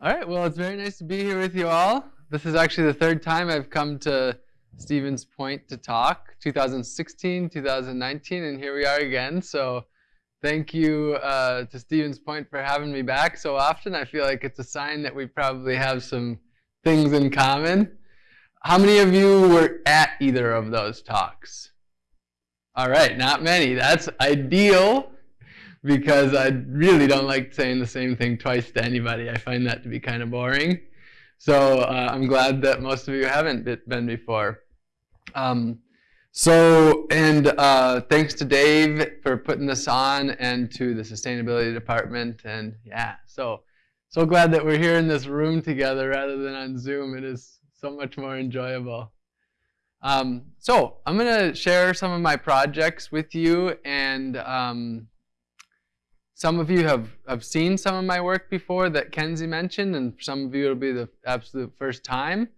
All right, well, it's very nice to be here with you all. This is actually the third time I've come to Stevens Point to talk 2016, 2019, and here we are again. So, thank you uh, to Stevens Point for having me back so often. I feel like it's a sign that we probably have some things in common. How many of you were at either of those talks? All right, not many. That's ideal because I really don't like saying the same thing twice to anybody. I find that to be kind of boring. So uh, I'm glad that most of you haven't been before. Um, so, and uh, thanks to Dave for putting this on and to the sustainability department. And yeah, so, so glad that we're here in this room together rather than on Zoom. It is so much more enjoyable. Um, so I'm going to share some of my projects with you and um, some of you have, have seen some of my work before that Kenzie mentioned, and some of you it'll be the absolute first time.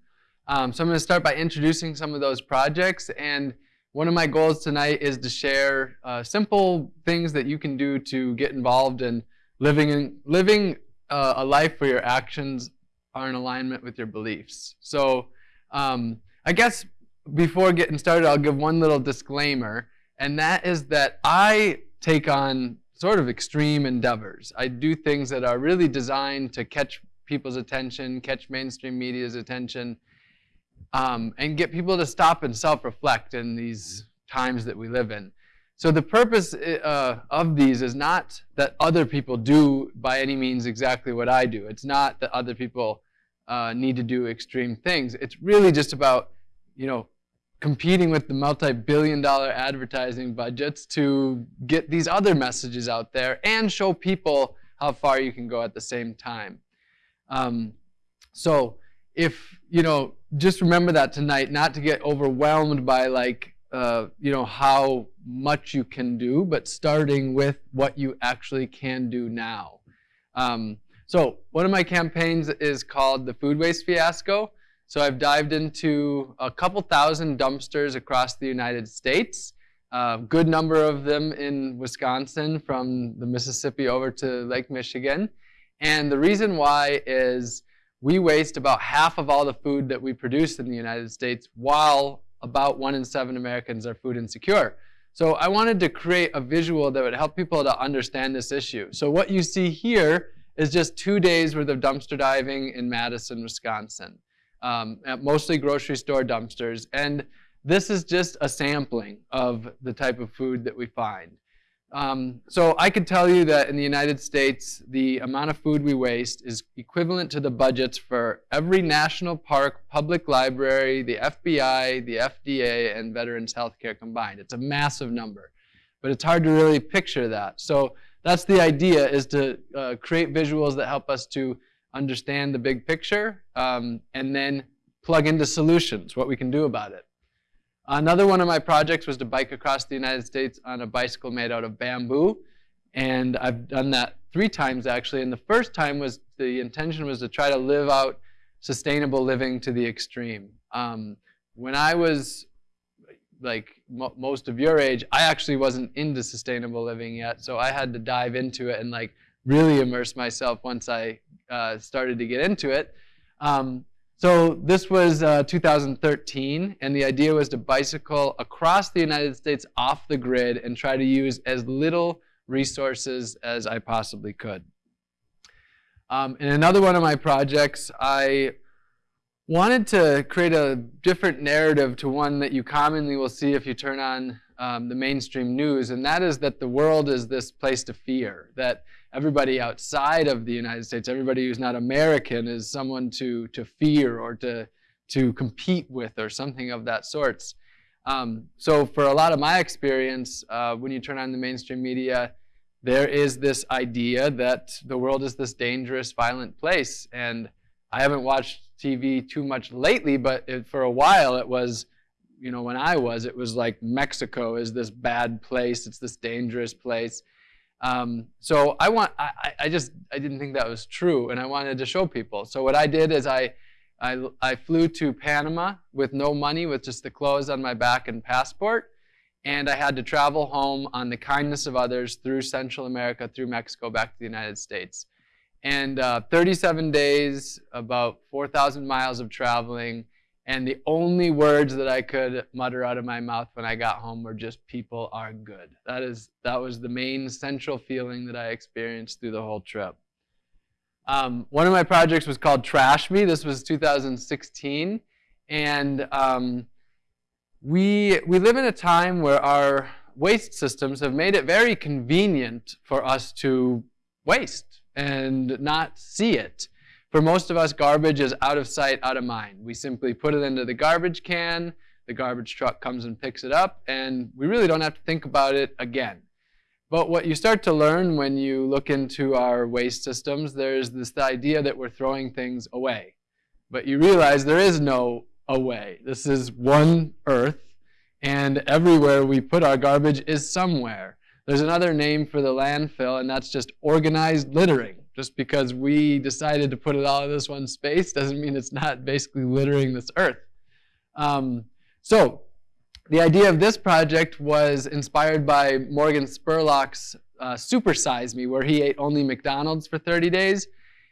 Um, so I'm going to start by introducing some of those projects. And one of my goals tonight is to share uh, simple things that you can do to get involved in living, in, living uh, a life where your actions are in alignment with your beliefs. So um, I guess before getting started, I'll give one little disclaimer, and that is that I take on sort of extreme endeavors. I do things that are really designed to catch people's attention, catch mainstream media's attention, um, and get people to stop and self-reflect in these times that we live in. So the purpose uh, of these is not that other people do by any means exactly what I do. It's not that other people uh, need to do extreme things. It's really just about, you know, competing with the multi-billion dollar advertising budgets to get these other messages out there and show people how far you can go at the same time. Um, so if, you know, just remember that tonight, not to get overwhelmed by like, uh, you know, how much you can do, but starting with what you actually can do now. Um, so one of my campaigns is called the Food Waste Fiasco. So I've dived into a couple thousand dumpsters across the United States, a good number of them in Wisconsin from the Mississippi over to Lake Michigan. And the reason why is we waste about half of all the food that we produce in the United States while about one in seven Americans are food insecure. So I wanted to create a visual that would help people to understand this issue. So what you see here is just two days worth of dumpster diving in Madison, Wisconsin um, at mostly grocery store dumpsters. And this is just a sampling of the type of food that we find. Um, so I could tell you that in the United States, the amount of food we waste is equivalent to the budgets for every national park, public library, the FBI, the FDA, and Veterans Healthcare combined. It's a massive number, but it's hard to really picture that. So that's the idea, is to uh, create visuals that help us to understand the big picture, um, and then plug into solutions, what we can do about it. Another one of my projects was to bike across the United States on a bicycle made out of bamboo. And I've done that three times actually. And the first time was the intention was to try to live out sustainable living to the extreme. Um, when I was like mo most of your age, I actually wasn't into sustainable living yet. So I had to dive into it and like really immerse myself once I uh, started to get into it. Um, so this was uh, 2013, and the idea was to bicycle across the United States off the grid and try to use as little resources as I possibly could. Um, in another one of my projects, I wanted to create a different narrative to one that you commonly will see if you turn on um, the mainstream news, and that is that the world is this place to fear, that everybody outside of the United States, everybody who's not American is someone to, to fear or to, to compete with or something of that sorts. Um, so for a lot of my experience, uh, when you turn on the mainstream media, there is this idea that the world is this dangerous, violent place. And I haven't watched TV too much lately, but it, for a while it was, you know, when I was, it was like Mexico is this bad place, it's this dangerous place. Um, so I want, I, I just, I didn't think that was true, and I wanted to show people. So what I did is I, I, I flew to Panama with no money, with just the clothes on my back and passport, and I had to travel home on the kindness of others through Central America, through Mexico, back to the United States. and uh, 37 days, about 4,000 miles of traveling, and the only words that I could mutter out of my mouth when I got home were just "people are good." That is that was the main central feeling that I experienced through the whole trip. Um, one of my projects was called Trash Me. This was 2016, and um, we we live in a time where our waste systems have made it very convenient for us to waste and not see it. For most of us, garbage is out of sight, out of mind. We simply put it into the garbage can, the garbage truck comes and picks it up, and we really don't have to think about it again. But what you start to learn when you look into our waste systems, there's this idea that we're throwing things away. But you realize there is no away. This is one earth, and everywhere we put our garbage is somewhere. There's another name for the landfill, and that's just organized littering. Just because we decided to put it all in this one space doesn't mean it's not basically littering this earth. Um, so the idea of this project was inspired by Morgan Spurlock's uh, Super Size Me, where he ate only McDonald's for 30 days.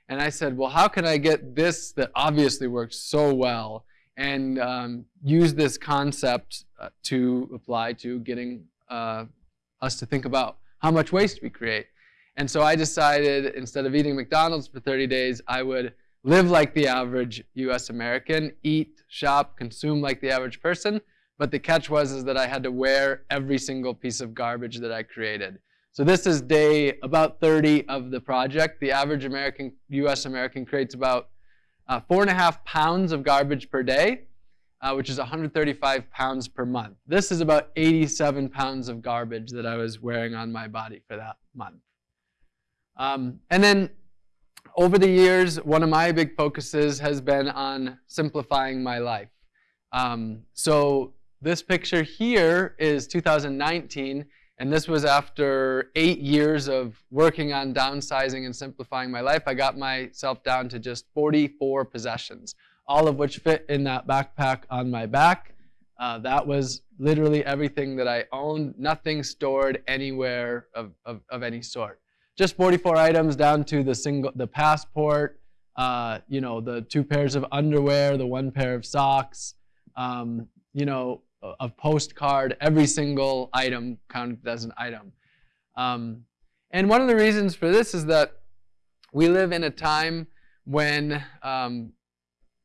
And I said, well, how can I get this that obviously works so well and um, use this concept uh, to apply to getting uh, us to think about how much waste we create. And so I decided instead of eating McDonald's for 30 days, I would live like the average US American, eat, shop, consume like the average person, but the catch was is that I had to wear every single piece of garbage that I created. So this is day about 30 of the project. The average American, US American creates about uh, four and a half pounds of garbage per day, uh, which is 135 pounds per month. This is about 87 pounds of garbage that I was wearing on my body for that month. Um, and then over the years, one of my big focuses has been on simplifying my life. Um, so this picture here is 2019, and this was after eight years of working on downsizing and simplifying my life. I got myself down to just 44 possessions, all of which fit in that backpack on my back. Uh, that was literally everything that I owned, nothing stored anywhere of, of, of any sort. Just 44 items down to the single, the passport, uh, you know, the two pairs of underwear, the one pair of socks, um, you know, a postcard, every single item counted as an item. Um, and one of the reasons for this is that we live in a time when um,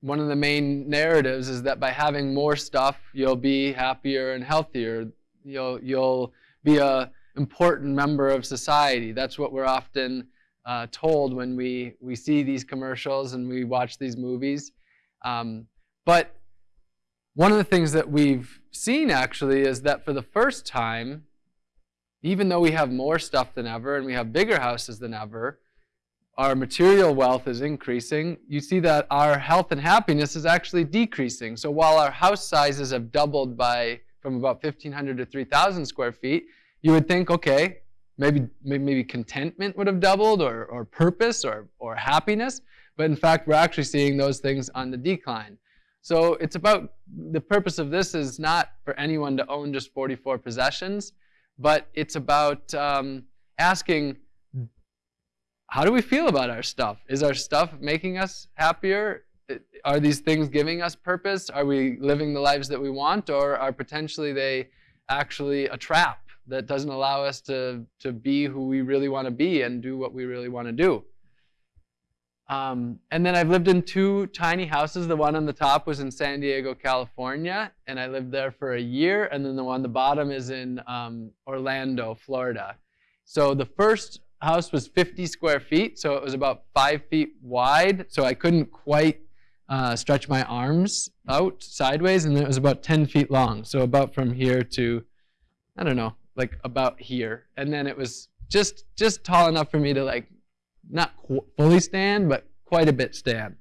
one of the main narratives is that by having more stuff, you'll be happier and healthier. You'll, you'll be a important member of society. That's what we're often uh, told when we, we see these commercials and we watch these movies. Um, but one of the things that we've seen actually is that for the first time, even though we have more stuff than ever and we have bigger houses than ever, our material wealth is increasing. You see that our health and happiness is actually decreasing. So while our house sizes have doubled by from about 1,500 to 3,000 square feet, you would think, okay, maybe maybe contentment would have doubled or, or purpose or, or happiness. But in fact, we're actually seeing those things on the decline. So it's about, the purpose of this is not for anyone to own just 44 possessions, but it's about um, asking, how do we feel about our stuff? Is our stuff making us happier? Are these things giving us purpose? Are we living the lives that we want? Or are potentially they actually a trap that doesn't allow us to, to be who we really want to be and do what we really want to do? Um, and then I've lived in two tiny houses. The one on the top was in San Diego, California, and I lived there for a year. And then the one on the bottom is in um, Orlando, Florida. So the first house was 50 square feet, so it was about five feet wide. So I couldn't quite uh, stretch my arms out sideways, and it was about 10 feet long. So about from here to, I don't know, like about here. And then it was just just tall enough for me to like not fully stand, but quite a bit stand.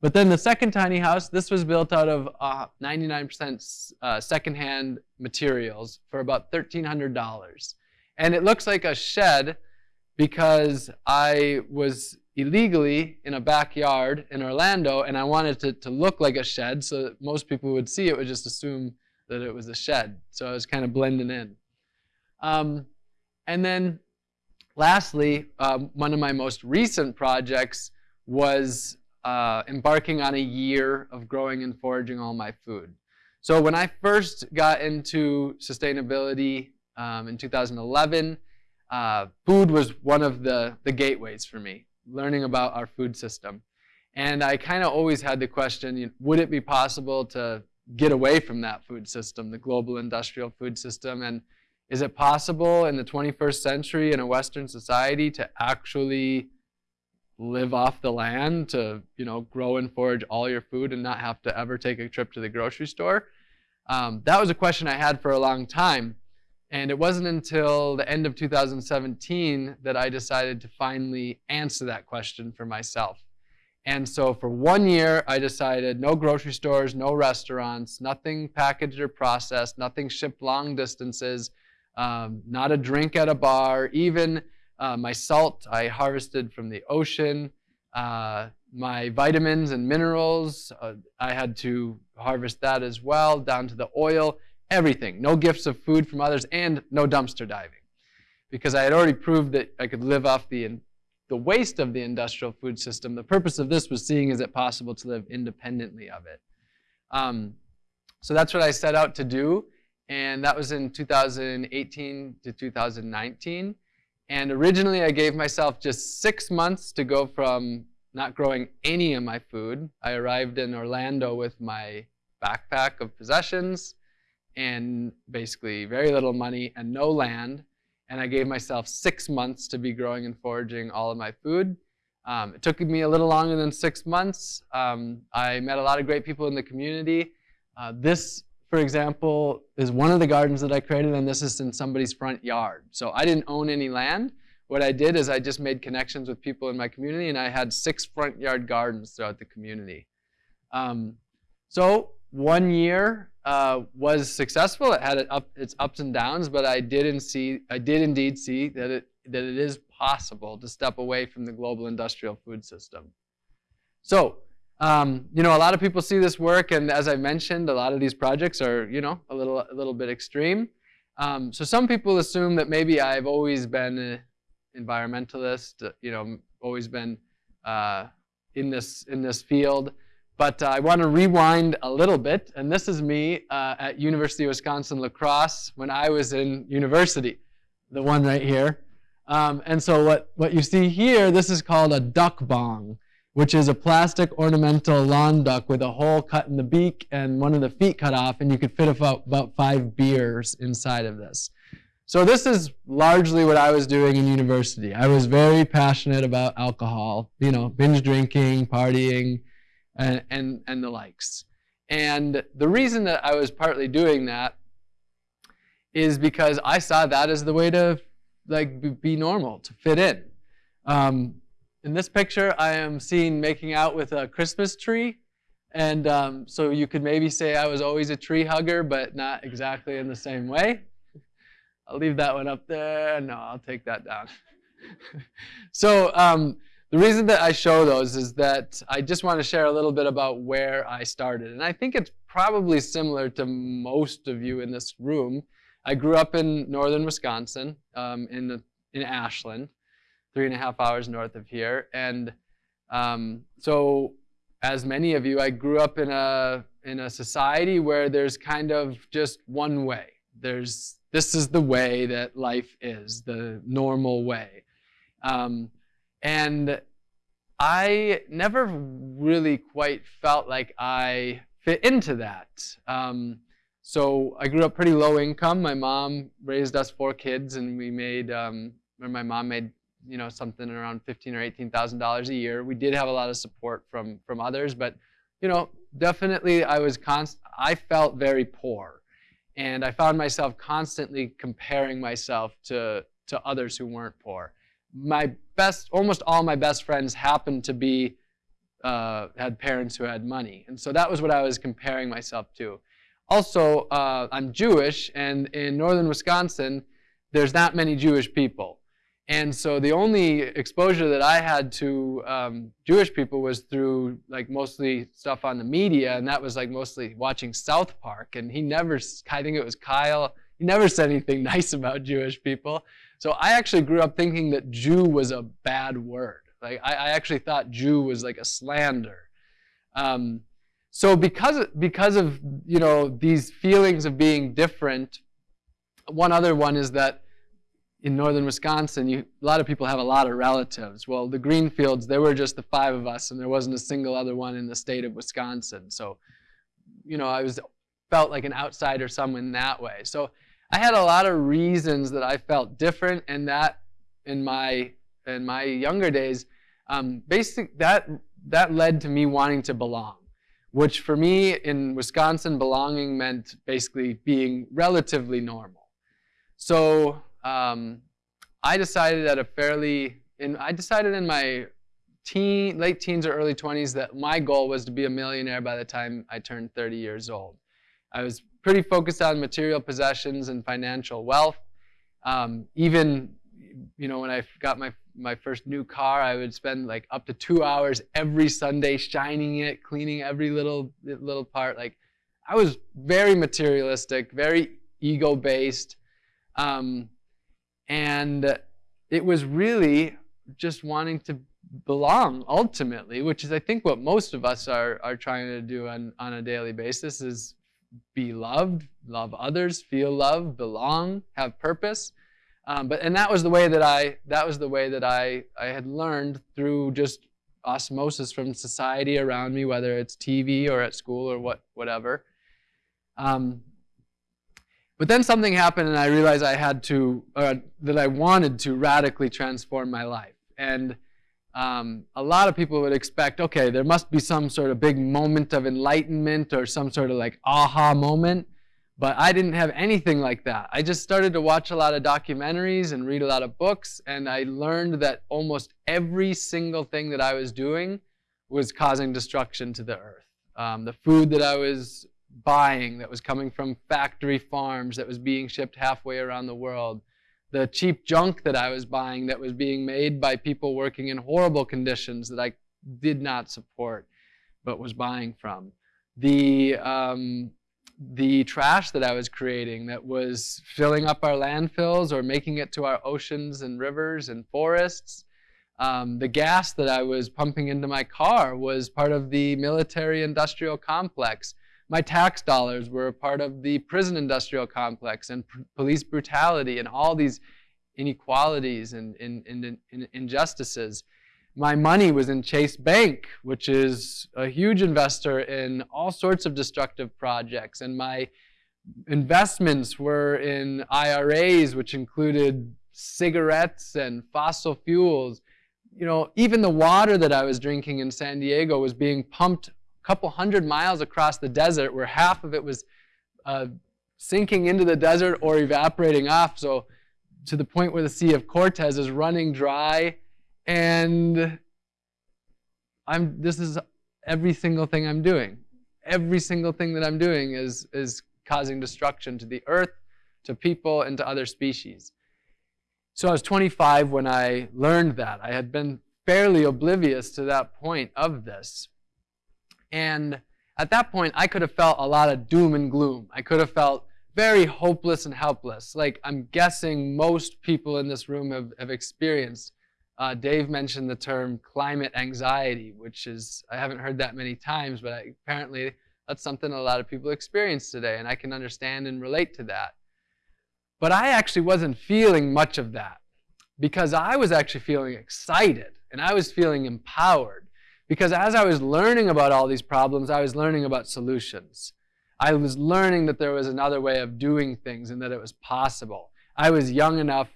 But then the second tiny house, this was built out of 99% uh, uh, secondhand materials for about $1,300. And it looks like a shed because I was illegally in a backyard in Orlando and I wanted it to, to look like a shed so that most people would see it would just assume that it was a shed. So I was kind of blending in. Um, and then lastly, um, one of my most recent projects was uh, embarking on a year of growing and foraging all my food. So when I first got into sustainability um, in 2011, uh, food was one of the, the gateways for me, learning about our food system. And I kind of always had the question, you know, would it be possible to get away from that food system, the global industrial food system? And is it possible in the 21st century in a Western society to actually live off the land, to you know grow and forage all your food and not have to ever take a trip to the grocery store? Um, that was a question I had for a long time. And it wasn't until the end of 2017 that I decided to finally answer that question for myself. And so for one year, I decided no grocery stores, no restaurants, nothing packaged or processed, nothing shipped long distances, um, not a drink at a bar, even uh, my salt I harvested from the ocean. Uh, my vitamins and minerals, uh, I had to harvest that as well, down to the oil, everything. No gifts of food from others, and no dumpster diving. Because I had already proved that I could live off the the waste of the industrial food system. The purpose of this was seeing is it possible to live independently of it. Um, so that's what I set out to do, and that was in 2018 to 2019. And originally I gave myself just six months to go from not growing any of my food. I arrived in Orlando with my backpack of possessions and basically very little money and no land and I gave myself six months to be growing and foraging all of my food. Um, it took me a little longer than six months. Um, I met a lot of great people in the community. Uh, this, for example, is one of the gardens that I created, and this is in somebody's front yard. So I didn't own any land. What I did is I just made connections with people in my community, and I had six front yard gardens throughout the community. Um, so one year uh, was successful. It had up, its ups and downs, but I did, see, I did indeed see that it, that it is possible to step away from the global industrial food system. So, um, you know, a lot of people see this work, and as I mentioned, a lot of these projects are, you know, a little, a little bit extreme. Um, so some people assume that maybe I've always been an environmentalist, you know, always been uh, in this in this field. But uh, I want to rewind a little bit, and this is me uh, at University of Wisconsin-La Crosse when I was in university, the one right here. Um, and so what, what you see here, this is called a duck bong, which is a plastic ornamental lawn duck with a hole cut in the beak and one of the feet cut off, and you could fit about, five beers inside of this. So this is largely what I was doing in university. I was very passionate about alcohol, you know, binge drinking, partying, and, and, and the likes. And the reason that I was partly doing that is because I saw that as the way to like be normal, to fit in. Um, in this picture, I am seen making out with a Christmas tree. And um, so you could maybe say I was always a tree hugger, but not exactly in the same way. I'll leave that one up there. No, I'll take that down. so um, the reason that I show those is that I just want to share a little bit about where I started. And I think it's probably similar to most of you in this room. I grew up in northern Wisconsin, um, in, the, in Ashland, three and a half hours north of here. And um, so, as many of you, I grew up in a, in a society where there's kind of just one way. There's, this is the way that life is, the normal way. Um, and I never really quite felt like I fit into that. Um, so I grew up pretty low income. My mom raised us four kids, and we made, um, or my mom made, you know, something around fifteen or eighteen thousand dollars a year. We did have a lot of support from from others, but you know, definitely I was const. I felt very poor, and I found myself constantly comparing myself to to others who weren't poor my best, almost all my best friends happened to be, uh, had parents who had money. And so that was what I was comparing myself to. Also, uh, I'm Jewish, and in northern Wisconsin, there's not many Jewish people. And so the only exposure that I had to um, Jewish people was through like mostly stuff on the media, and that was like mostly watching South Park. And he never, I think it was Kyle, he never said anything nice about Jewish people. So I actually grew up thinking that Jew was a bad word. Like I, I actually thought Jew was like a slander. Um, so because because of you know these feelings of being different, one other one is that in northern Wisconsin, you, a lot of people have a lot of relatives. Well, the Greenfields, there were just the five of us, and there wasn't a single other one in the state of Wisconsin. So, you know, I was felt like an outsider some in that way. So I had a lot of reasons that I felt different, and that in my in my younger days, um, that that led to me wanting to belong, which for me in Wisconsin, belonging meant basically being relatively normal. So um, I decided at a fairly, in, I decided in my teen, late teens or early 20s that my goal was to be a millionaire by the time I turned 30 years old. I was pretty focused on material possessions and financial wealth. Um, even, you know, when I got my my first new car, I would spend like up to two hours every Sunday shining it, cleaning every little little part. Like, I was very materialistic, very ego based, um, and it was really just wanting to belong ultimately, which is I think what most of us are are trying to do on on a daily basis is be loved, love others, feel love, belong, have purpose. Um, but and that was the way that I that was the way that I I had learned through just osmosis from society around me, whether it's TV or at school or what whatever. Um, but then something happened, and I realized I had to uh, that I wanted to radically transform my life. And um, a lot of people would expect, okay, there must be some sort of big moment of enlightenment or some sort of like aha moment. But I didn't have anything like that. I just started to watch a lot of documentaries and read a lot of books, and I learned that almost every single thing that I was doing was causing destruction to the earth. Um, the food that I was buying that was coming from factory farms that was being shipped halfway around the world, the cheap junk that I was buying that was being made by people working in horrible conditions that I did not support but was buying from. The, um, the trash that I was creating that was filling up our landfills or making it to our oceans and rivers and forests. Um, the gas that I was pumping into my car was part of the military industrial complex my tax dollars were a part of the prison industrial complex and police brutality and all these inequalities and, and, and, and, injustices. My money was in Chase Bank, which is a huge investor in all sorts of destructive projects. And my investments were in IRAs, which included cigarettes and fossil fuels. You know, even the water that I was drinking in San Diego was being pumped couple hundred miles across the desert where half of it was uh, sinking into the desert or evaporating off. So to the point where the Sea of Cortez is running dry. And I'm, this is every single thing I'm doing. Every single thing that I'm doing is, is causing destruction to the earth, to people, and to other species. So I was 25 when I learned that. I had been fairly oblivious to that point of this. And at that point, I could have felt a lot of doom and gloom. I could have felt very hopeless and helpless, like I'm guessing most people in this room have, have experienced. Uh, Dave mentioned the term climate anxiety, which is, I haven't heard that many times, but I, apparently that's something a lot of people experience today, and I can understand and relate to that. But I actually wasn't feeling much of that because I was actually feeling excited and I was feeling empowered. Because as I was learning about all these problems, I was learning about solutions. I was learning that there was another way of doing things and that it was possible. I was young enough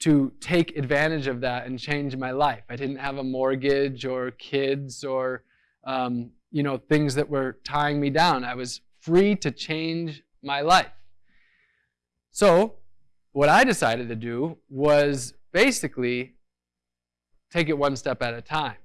to take advantage of that and change my life. I didn't have a mortgage or kids or um, you know things that were tying me down. I was free to change my life. So what I decided to do was basically take it one step at a time.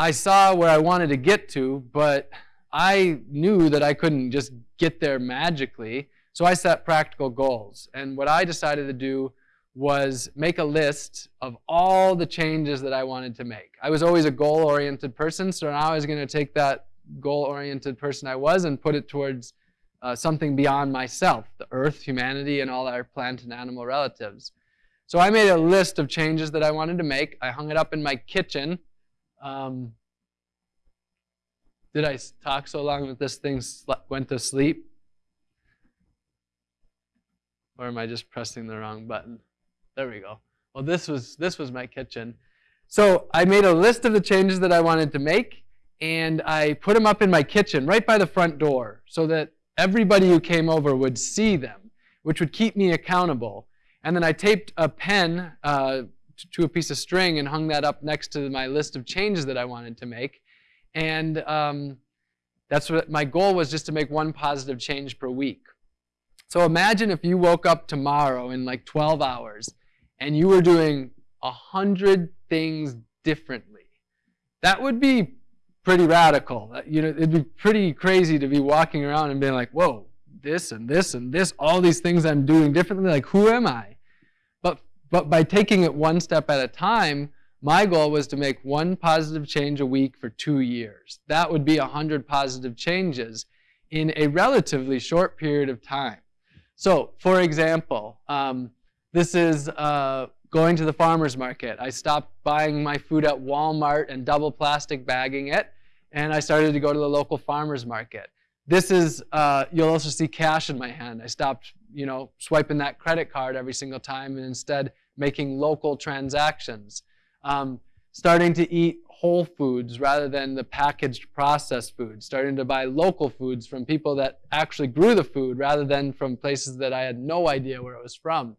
I saw where I wanted to get to, but I knew that I couldn't just get there magically. So I set practical goals. And what I decided to do was make a list of all the changes that I wanted to make. I was always a goal-oriented person, so now I was going to take that goal-oriented person I was and put it towards uh, something beyond myself, the earth, humanity, and all our plant and animal relatives. So I made a list of changes that I wanted to make. I hung it up in my kitchen. Um, did I talk so long that this thing went to sleep? Or am I just pressing the wrong button? There we go. Well, this was, this was my kitchen. So I made a list of the changes that I wanted to make, and I put them up in my kitchen right by the front door so that everybody who came over would see them, which would keep me accountable. And then I taped a pen uh, to a piece of string and hung that up next to my list of changes that I wanted to make. And um, that's what my goal was just to make one positive change per week. So imagine if you woke up tomorrow in like 12 hours and you were doing a hundred things differently. That would be pretty radical. You know, it'd be pretty crazy to be walking around and being like, whoa, this and this and this, all these things I'm doing differently. Like, who am I? But, by taking it one step at a time, my goal was to make one positive change a week for two years. That would be 100 positive changes in a relatively short period of time. So, for example, um, this is uh, going to the farmer's market. I stopped buying my food at Walmart and double plastic bagging it, and I started to go to the local farmer's market. This is, uh, you'll also see cash in my hand. I stopped, you know, swiping that credit card every single time and instead making local transactions um, starting to eat whole foods rather than the packaged processed foods, starting to buy local foods from people that actually grew the food rather than from places that I had no idea where it was from.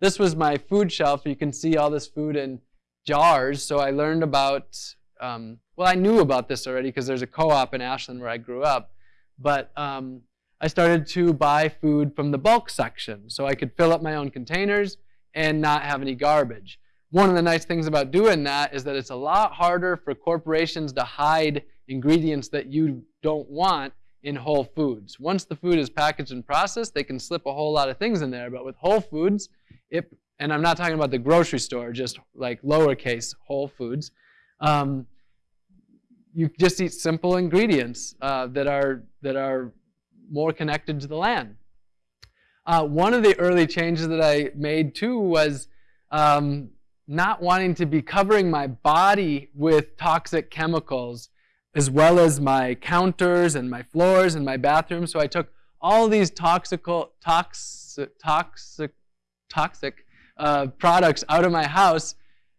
This was my food shelf. You can see all this food in jars. So I learned about, um, well, I knew about this already because there's a co-op in Ashland where I grew up. But um, I started to buy food from the bulk section so I could fill up my own containers and not have any garbage. One of the nice things about doing that is that it's a lot harder for corporations to hide ingredients that you don't want in Whole Foods. Once the food is packaged and processed, they can slip a whole lot of things in there. But with Whole Foods, it, and I'm not talking about the grocery store, just like lowercase Whole Foods, um, you just eat simple ingredients uh, that are that are more connected to the land. Uh, one of the early changes that I made too was um, not wanting to be covering my body with toxic chemicals as well as my counters and my floors and my bathroom. So I took all these toxical, toxic, toxic, toxic uh, products out of my house.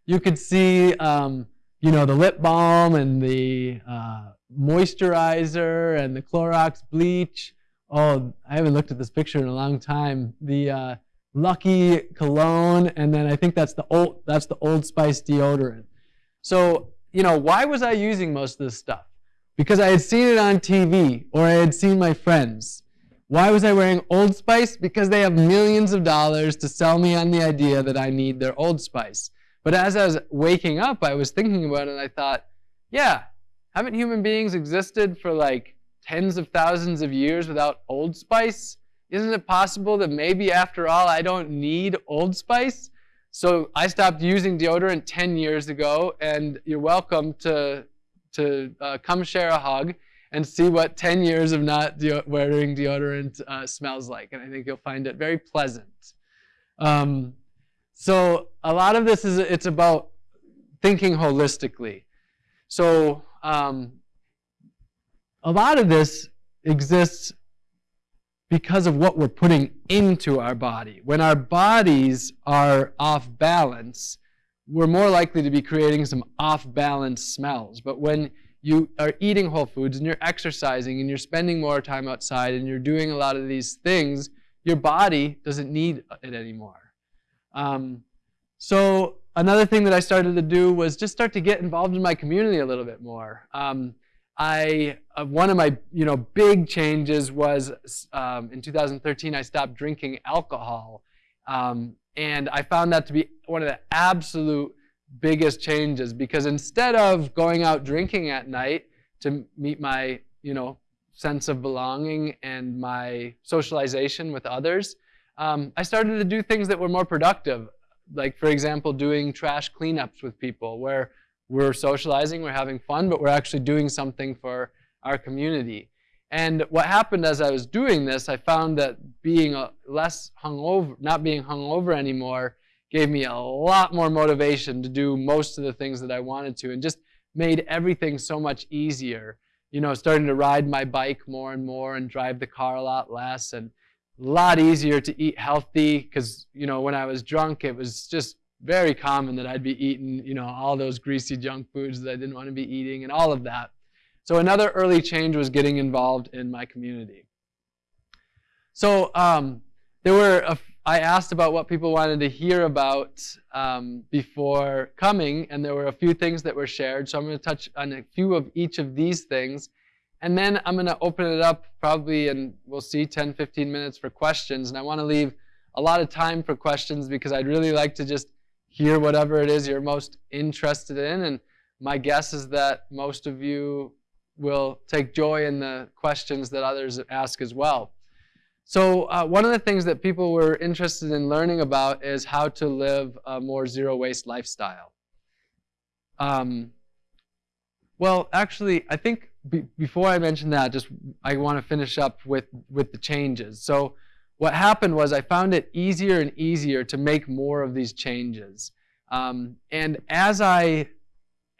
You could see, um, you know, the lip balm and the uh, moisturizer and the Clorox bleach. Oh, I haven't looked at this picture in a long time. The uh, Lucky cologne, and then I think that's the old that's the Old Spice deodorant. So you know, why was I using most of this stuff? Because I had seen it on TV or I had seen my friends. Why was I wearing Old Spice? Because they have millions of dollars to sell me on the idea that I need their Old Spice. But as I was waking up, I was thinking about it and I thought, yeah, haven't human beings existed for like tens of thousands of years without Old Spice? Isn't it possible that maybe after all I don't need Old Spice? So I stopped using deodorant 10 years ago, and you're welcome to, to uh, come share a hug and see what 10 years of not de wearing deodorant uh, smells like. And I think you'll find it very pleasant. Um, so a lot of this is it's about thinking holistically. So um, a lot of this exists because of what we're putting into our body. When our bodies are off balance, we're more likely to be creating some off balance smells. But when you are eating whole foods and you're exercising and you're spending more time outside and you're doing a lot of these things, your body doesn't need it anymore. Um, so another thing that I started to do was just start to get involved in my community a little bit more. Um, I uh, one of my you know big changes was um, in 2013 I stopped drinking alcohol, um, and I found that to be one of the absolute biggest changes because instead of going out drinking at night to meet my you know sense of belonging and my socialization with others, um, I started to do things that were more productive, like for example doing trash cleanups with people where we're socializing, we're having fun, but we're actually doing something for our community. And what happened as I was doing this, I found that being uh, less hungover, not being hungover anymore, gave me a lot more motivation to do most of the things that I wanted to and just made everything so much easier. You know, starting to ride my bike more and more and drive the car a lot less and a lot easier to eat healthy because, you know, when I was drunk, it was just very common that I'd be eating, you know, all those greasy junk foods that I didn't want to be eating and all of that. So another early change was getting involved in my community. So um, there were a, I asked about what people wanted to hear about um, before coming, and there were a few things that were shared. So I'm going to touch on a few of each of these things. And then I'm going to open it up probably, and we'll see 10, 15 minutes for questions. And I want to leave a lot of time for questions because I'd really like to just hear whatever it is you're most interested in. And my guess is that most of you will take joy in the questions that others ask as well. So uh, one of the things that people were interested in learning about is how to live a more zero waste lifestyle. Um, well, actually, I think be before I mention that, just I want to finish up with, with the changes. So what happened was I found it easier and easier to make more of these changes. Um, and as I,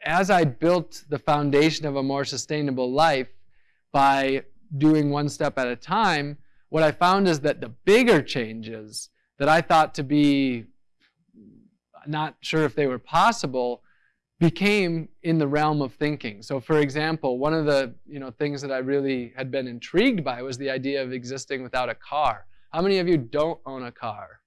as I built the foundation of a more sustainable life by doing one step at a time, what I found is that the bigger changes that I thought to be not sure if they were possible became in the realm of thinking. So for example, one of the you know, things that I really had been intrigued by was the idea of existing without a car. How many of you don't own a car?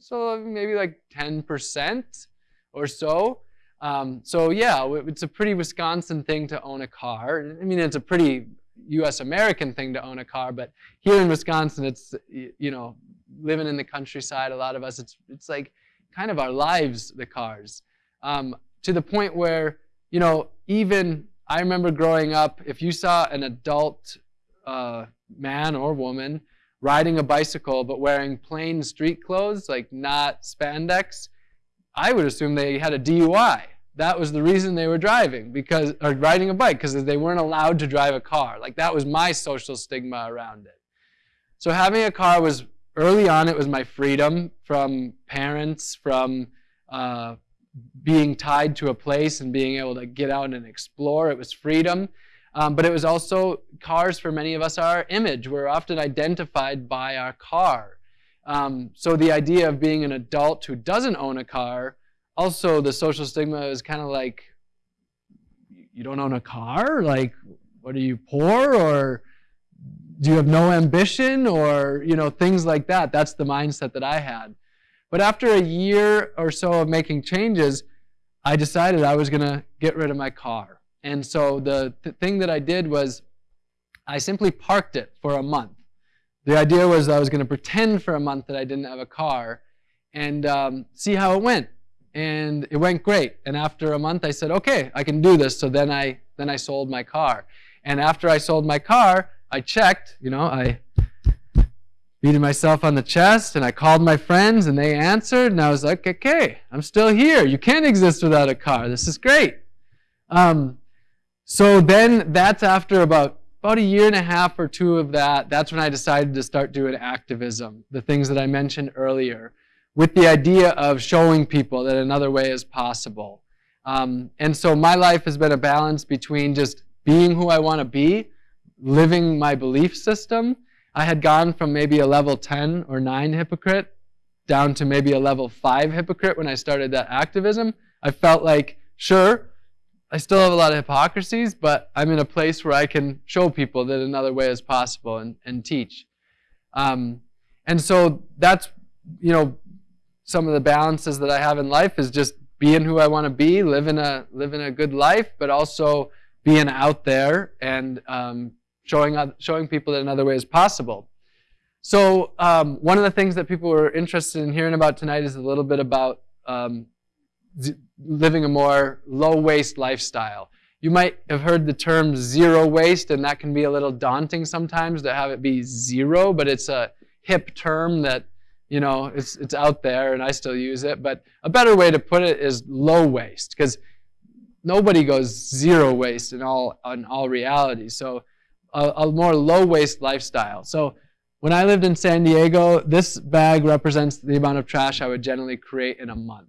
So maybe like 10% or so. Um, so yeah, it's a pretty Wisconsin thing to own a car. I mean, it's a pretty U.S. American thing to own a car, but here in Wisconsin, it's you know, living in the countryside. A lot of us, it's it's like kind of our lives, the cars, um, to the point where you know, even I remember growing up, if you saw an adult uh, man or woman riding a bicycle but wearing plain street clothes, like not spandex, I would assume they had a DUI. That was the reason they were driving because or riding a bike because they weren't allowed to drive a car. Like that was my social stigma around it. So having a car was early on. It was my freedom from parents, from uh, being tied to a place and being able to get out and explore. It was freedom. Um, but it was also cars for many of us are our image. We're often identified by our car. Um, so the idea of being an adult who doesn't own a car, also the social stigma is kind of like, you don't own a car? Like, what are you, poor? Or do you have no ambition? Or, you know, things like that. That's the mindset that I had. But after a year or so of making changes, I decided I was going to get rid of my car. And so the th thing that I did was I simply parked it for a month. The idea was I was going to pretend for a month that I didn't have a car and um, see how it went. And it went great. And after a month, I said, okay, I can do this. So then I, then I sold my car. And after I sold my car, I checked, you know, I beating myself on the chest and I called my friends and they answered and I was like, okay, I'm still here. You can't exist without a car. This is great. Um, so then that's after about, about a year and a half or two of that, that's when I decided to start doing activism, the things that I mentioned earlier, with the idea of showing people that another way is possible. Um, and so my life has been a balance between just being who I want to be, living my belief system. I had gone from maybe a level 10 or 9 hypocrite down to maybe a level 5 hypocrite when I started that activism. I felt like, sure, I still have a lot of hypocrisies, but I'm in a place where I can show people that another way is possible and, and teach. Um, and so that's, you know, some of the balances that I have in life is just being who I want to be, living a, living a good life, but also being out there and um, showing, showing people that another way is possible. So um, one of the things that people were interested in hearing about tonight is a little bit about um, living a more low waste lifestyle. You might have heard the term zero waste, and that can be a little daunting sometimes to have it be zero, but it's a hip term that, you know, it's, it's out there and I still use it. But a better way to put it is low waste, because nobody goes zero waste in all, in all reality. So a, a more low waste lifestyle. So when I lived in San Diego, this bag represents the amount of trash I would generally create in a month.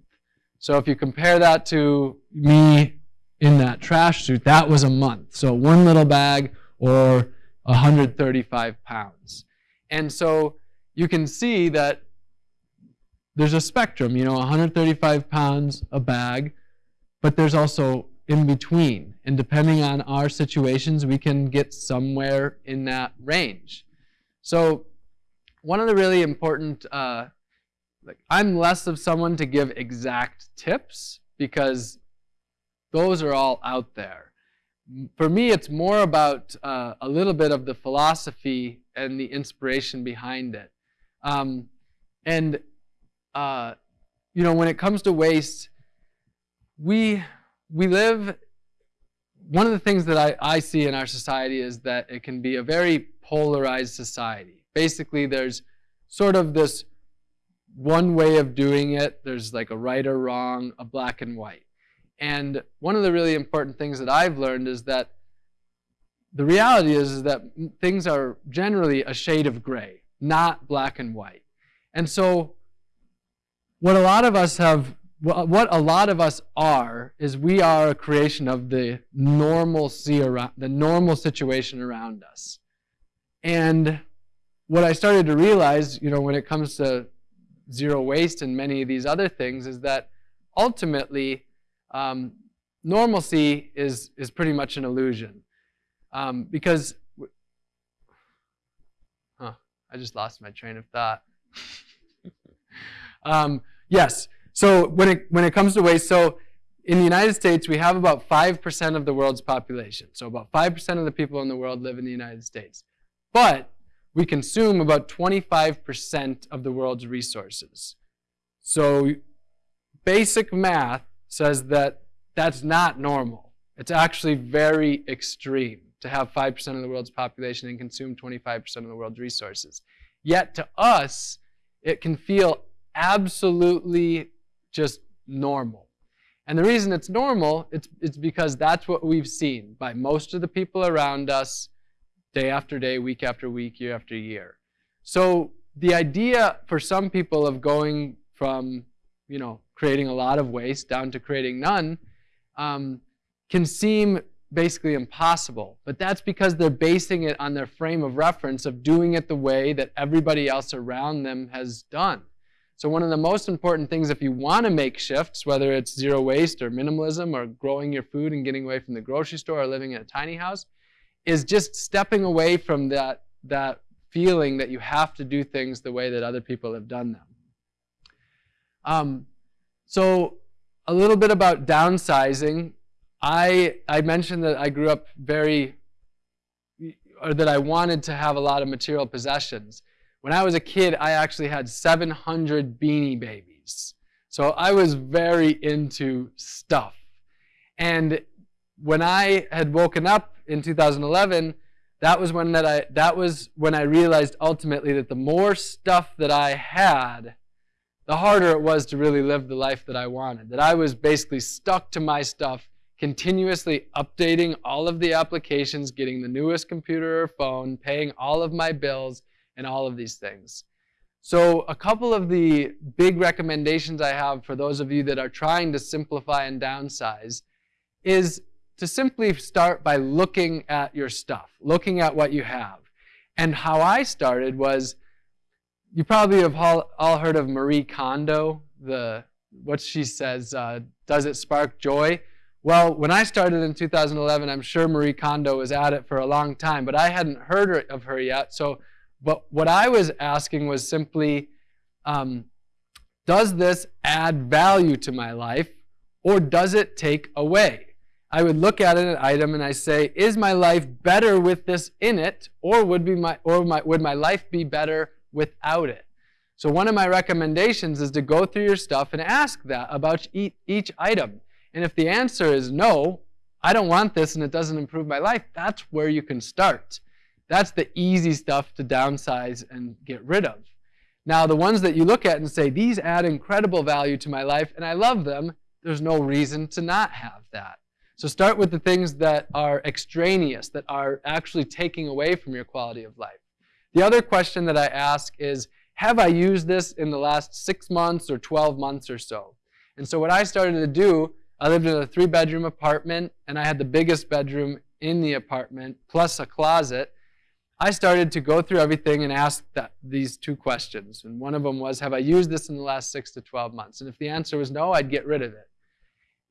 So if you compare that to me in that trash suit, that was a month. So one little bag or 135 pounds. And so you can see that there's a spectrum, you know, 135 pounds a bag, but there's also in between. And depending on our situations, we can get somewhere in that range. So one of the really important, uh, like I'm less of someone to give exact tips because those are all out there. For me, it's more about uh, a little bit of the philosophy and the inspiration behind it. Um, and uh, you know, when it comes to waste, we we live. One of the things that I, I see in our society is that it can be a very polarized society. Basically, there's sort of this one way of doing it. There's like a right or wrong, a black and white. And one of the really important things that I've learned is that the reality is, is that things are generally a shade of gray, not black and white. And so what a lot of us have what a lot of us are is we are a creation of the normalcy around the normal situation around us and what i started to realize you know when it comes to zero waste and many of these other things is that ultimately um, normalcy is is pretty much an illusion um, because huh, i just lost my train of thought um, yes. So when it when it comes to waste, so in the United States we have about five percent of the world's population. So about five percent of the people in the world live in the United States, but we consume about 25% of the world's resources. So basic math says that that's not normal. It's actually very extreme to have 5% of the world's population and consume 25% of the world's resources. Yet to us, it can feel absolutely just normal. And the reason it's normal, it's, it's because that's what we've seen by most of the people around us day after day, week after week, year after year. So the idea for some people of going from, you know, creating a lot of waste down to creating none um, can seem basically impossible. But that's because they're basing it on their frame of reference of doing it the way that everybody else around them has done. So one of the most important things if you want to make shifts, whether it's zero waste or minimalism or growing your food and getting away from the grocery store or living in a tiny house, is just stepping away from that, that feeling that you have to do things the way that other people have done them. Um, so a little bit about downsizing. I, I mentioned that I grew up very, or that I wanted to have a lot of material possessions. When I was a kid, I actually had 700 beanie babies. So I was very into stuff. And when I had woken up in 2011, that was when that I that was when I realized ultimately that the more stuff that I had, the harder it was to really live the life that I wanted. That I was basically stuck to my stuff, continuously updating all of the applications, getting the newest computer or phone, paying all of my bills, and all of these things. So a couple of the big recommendations I have for those of you that are trying to simplify and downsize is to simply start by looking at your stuff, looking at what you have. And how I started was, you probably have all, all heard of Marie Kondo, the what she says, uh, does it spark joy? Well, when I started in 2011, I'm sure Marie Kondo was at it for a long time, but I hadn't heard of her yet. So but what I was asking was simply, um, does this add value to my life or does it take away? I would look at an item and I say, is my life better with this in it or would, be my, or my, would my life be better without it? So one of my recommendations is to go through your stuff and ask that about each item. And if the answer is no, I don't want this and it doesn't improve my life, that's where you can start. That's the easy stuff to downsize and get rid of. Now, the ones that you look at and say, these add incredible value to my life and I love them, there's no reason to not have that. So start with the things that are extraneous, that are actually taking away from your quality of life. The other question that I ask is, have I used this in the last six months or 12 months or so? And so what I started to do, I lived in a three bedroom apartment and I had the biggest bedroom in the apartment plus a closet. I started to go through everything and ask that, these two questions. And one of them was, have I used this in the last six to 12 months? And if the answer was no, I'd get rid of it.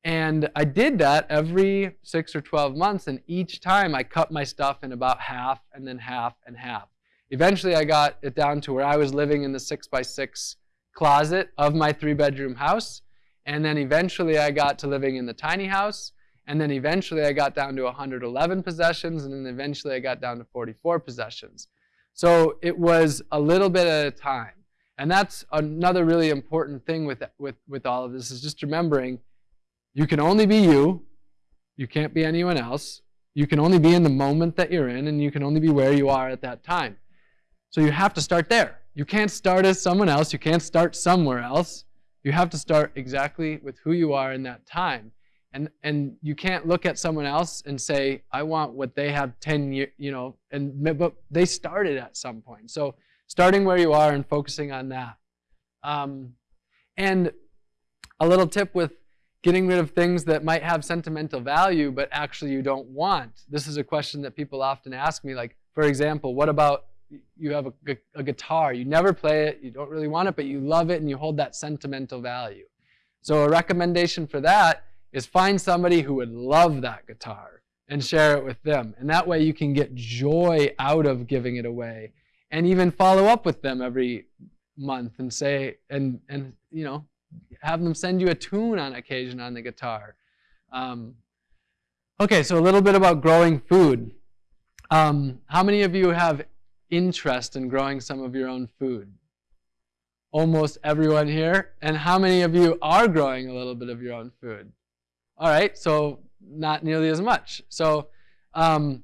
And I did that every six or 12 months, and each time I cut my stuff in about half and then half and half. Eventually, I got it down to where I was living in the six by six closet of my three bedroom house. And then eventually, I got to living in the tiny house. And then eventually I got down to 111 possessions, and then eventually I got down to 44 possessions. So it was a little bit at a time. And that's another really important thing with, with, with all of this is just remembering you can only be you. You can't be anyone else. You can only be in the moment that you're in, and you can only be where you are at that time. So you have to start there. You can't start as someone else. You can't start somewhere else. You have to start exactly with who you are in that time. And, and you can't look at someone else and say, I want what they have 10 years, you know, and, but they started at some point. So starting where you are and focusing on that. Um, and a little tip with getting rid of things that might have sentimental value, but actually you don't want. This is a question that people often ask me, like, for example, what about you have a, a guitar, you never play it, you don't really want it, but you love it and you hold that sentimental value. So a recommendation for that is find somebody who would love that guitar and share it with them. And that way you can get joy out of giving it away and even follow up with them every month and say, and, and you know, have them send you a tune on occasion on the guitar. Um, okay, so a little bit about growing food. Um, how many of you have interest in growing some of your own food? Almost everyone here. And how many of you are growing a little bit of your own food? All right, so not nearly as much. So um,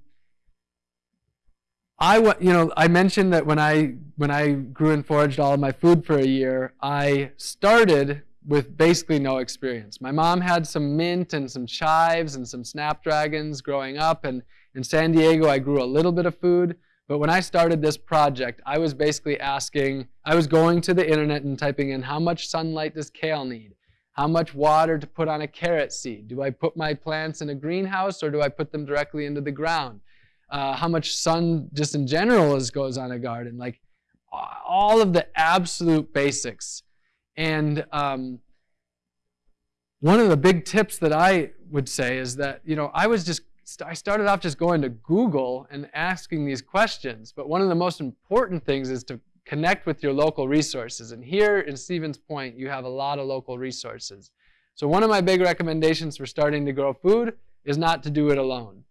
I, you know, I mentioned that when I when I grew and foraged all of my food for a year, I started with basically no experience. My mom had some mint and some chives and some snapdragons growing up, and in San Diego I grew a little bit of food. But when I started this project, I was basically asking, I was going to the internet and typing in how much sunlight does kale need? How much water to put on a carrot seed? Do I put my plants in a greenhouse or do I put them directly into the ground? Uh, how much sun just in general is, goes on a garden? Like all of the absolute basics. And um, one of the big tips that I would say is that, you know, I was just, I started off just going to Google and asking these questions. But one of the most important things is to connect with your local resources. And here in Stevens Point, you have a lot of local resources. So one of my big recommendations for starting to grow food is not to do it alone.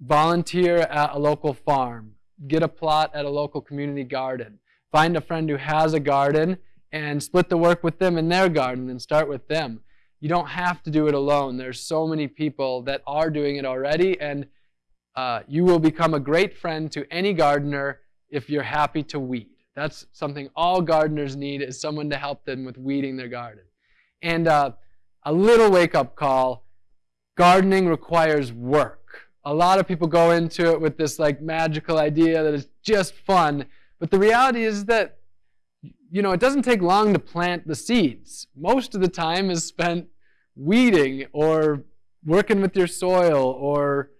Volunteer at a local farm. Get a plot at a local community garden. Find a friend who has a garden and split the work with them in their garden and start with them. You don't have to do it alone. There's so many people that are doing it already, and uh, you will become a great friend to any gardener if you're happy to weed. That's something all gardeners need is someone to help them with weeding their garden. And uh, a little wake-up call, gardening requires work. A lot of people go into it with this like magical idea that it's just fun, but the reality is that you know, it doesn't take long to plant the seeds. Most of the time is spent weeding or working with your soil or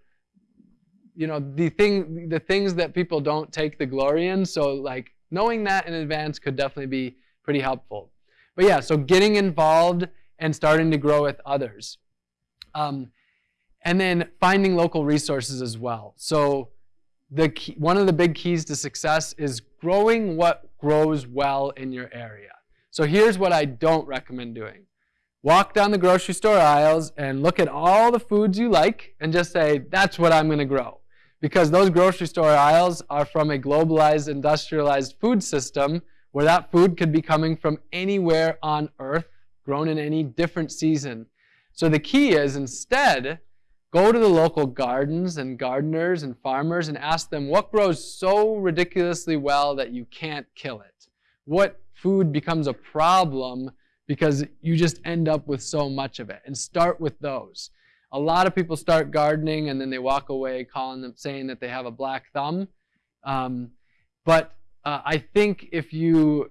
you know the thing the things that people don't take the glory in so like knowing that in advance could definitely be pretty helpful. But yeah, so getting involved and starting to grow with others. Um, and then finding local resources as well. So the key, one of the big keys to success is growing what grows well in your area. So here's what I don't recommend doing. Walk down the grocery store aisles and look at all the foods you like and just say, that's what I'm going to grow because those grocery store aisles are from a globalized, industrialized food system where that food could be coming from anywhere on earth, grown in any different season. So the key is instead, go to the local gardens and gardeners and farmers and ask them what grows so ridiculously well that you can't kill it. What food becomes a problem because you just end up with so much of it. And start with those. A lot of people start gardening and then they walk away calling them, saying that they have a black thumb. Um, But uh, I think if you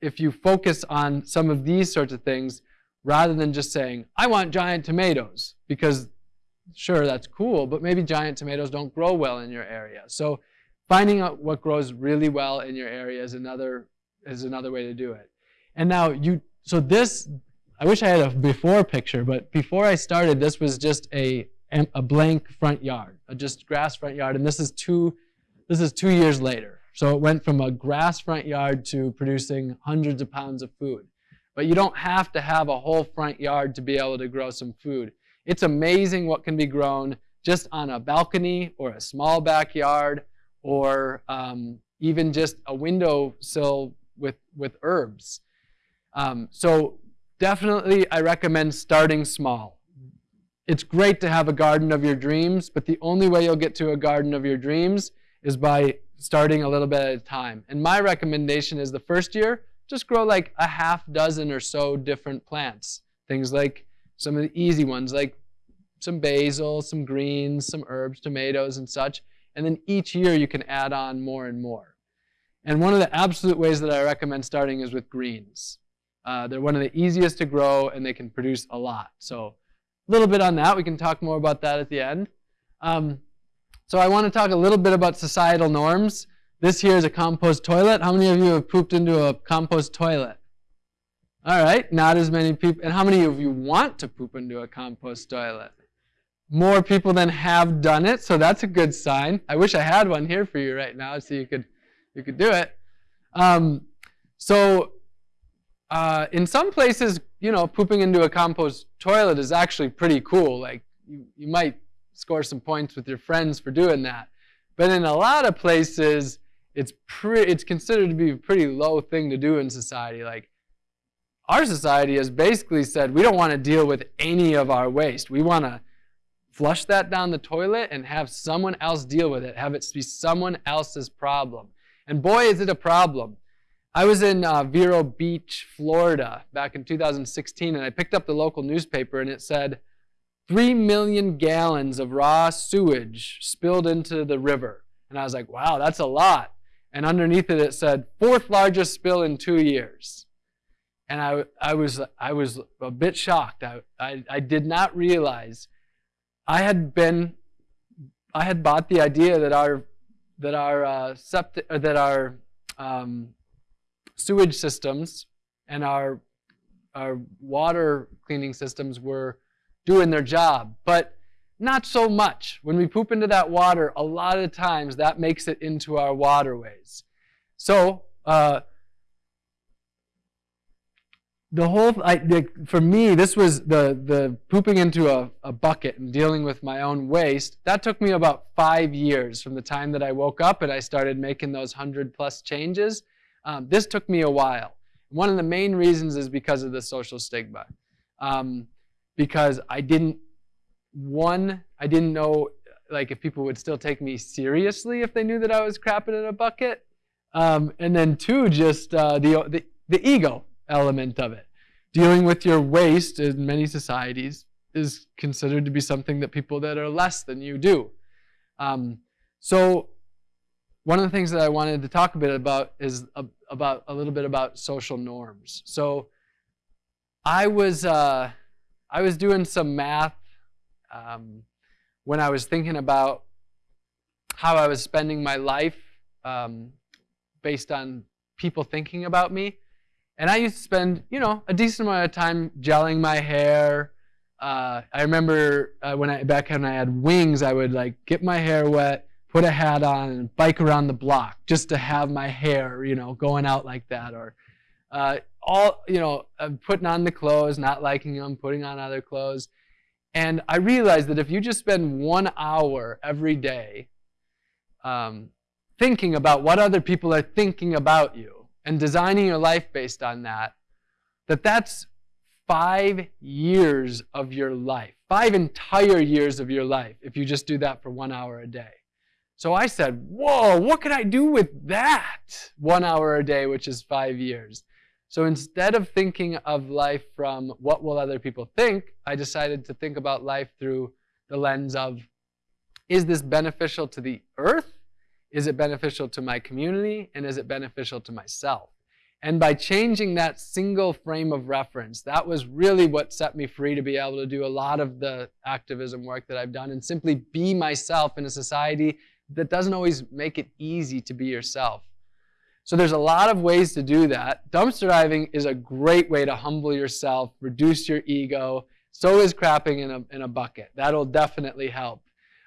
if you focus on some of these sorts of things, rather than just saying, I want giant tomatoes, because sure, that's cool, but maybe giant tomatoes don't grow well in your area. So finding out what grows really well in your area is another, is another way to do it. And now you, so this, I wish I had a before picture, but before I started, this was just a, a blank front yard, a just grass front yard, and this is two, this is two years later. So it went from a grass front yard to producing hundreds of pounds of food. But you don't have to have a whole front yard to be able to grow some food. It's amazing what can be grown just on a balcony or a small backyard or um, even just a windowsill with, with herbs. Um, so definitely I recommend starting small. It's great to have a garden of your dreams, but the only way you'll get to a garden of your dreams is by starting a little bit at a time. And my recommendation is the first year, just grow like a half dozen or so different plants. Things like some of the easy ones, like some basil, some greens, some herbs, tomatoes, and such. And then each year you can add on more and more. And one of the absolute ways that I recommend starting is with greens. Uh, they're one of the easiest to grow and they can produce a lot. So a little bit on that. We can talk more about that at the end. Um, so I want to talk a little bit about societal norms. This here is a compost toilet. How many of you have pooped into a compost toilet? All right, not as many people. And how many of you want to poop into a compost toilet? More people than have done it, so that's a good sign. I wish I had one here for you right now so you could, you could do it. Um, so uh, in some places, you know, pooping into a compost toilet is actually pretty cool. Like you, you might score some points with your friends for doing that. But in a lot of places, it's pretty it's considered to be a pretty low thing to do in society like our society has basically said we don't want to deal with any of our waste. We want to flush that down the toilet and have someone else deal with it have it be someone else's problem. And boy is it a problem. I was in uh, vero beach florida back in 2016 and i picked up the local newspaper and it said 3 million gallons of raw sewage spilled into the river. And i was like wow that's a lot. And underneath it it said fourth largest spill in two years. And I, I, was, I was a bit shocked. I, I, I did not realize I had been, I had bought the idea that our, that our, uh, septic, that our um, sewage systems and our, our water cleaning systems were doing their job. But not so much. When we poop into that water, a lot of times that makes it into our waterways. So, uh, the whole, I, the, for me, this was the, the pooping into a, a bucket and dealing with my own waste. That took me about five years from the time that I woke up and I started making those 100 plus changes. Um, this took me a while. One of the main reasons is because of the social stigma. Um, because I didn't one, I didn't know like if people would still take me seriously if they knew that I was crapping in a bucket. Um, and then two, just uh, the, the, the ego element of it. Dealing with your waste in many societies is considered to be something that people that are less than you do. Um, so one of the things that I wanted to talk a bit about is a, about a little bit about social norms. So I was uh, I was doing some math um, when I was thinking about how I was spending my life um, based on people thinking about me. And I used to spend, you know, a decent amount of time gelling my hair. Uh, I remember uh, when I back when I had wings, I would like get my hair wet, put a hat on, and bike around the block just to have my hair, you know, going out like that. Or uh, all, you know, uh, putting on the clothes, not liking them, putting on other clothes. And I realized that if you just spend one hour every day um, thinking about what other people are thinking about you and designing your life based on that, that that's five years of your life, five entire years of your life if you just do that for one hour a day. So I said, whoa, what could I do with that? One hour a day, which is five years. So instead of thinking of life from what will other people think, I decided to think about life through the lens of, is this beneficial to the earth? Is it beneficial to my community and is it beneficial to myself? And by changing that single frame of reference, that was really what set me free to be able to do a lot of the activism work that I've done and simply be myself in a society that doesn't always make it easy to be yourself. So there's a lot of ways to do that. Dumpster diving is a great way to humble yourself, reduce your ego. So is crapping in a, in a bucket. That'll definitely help.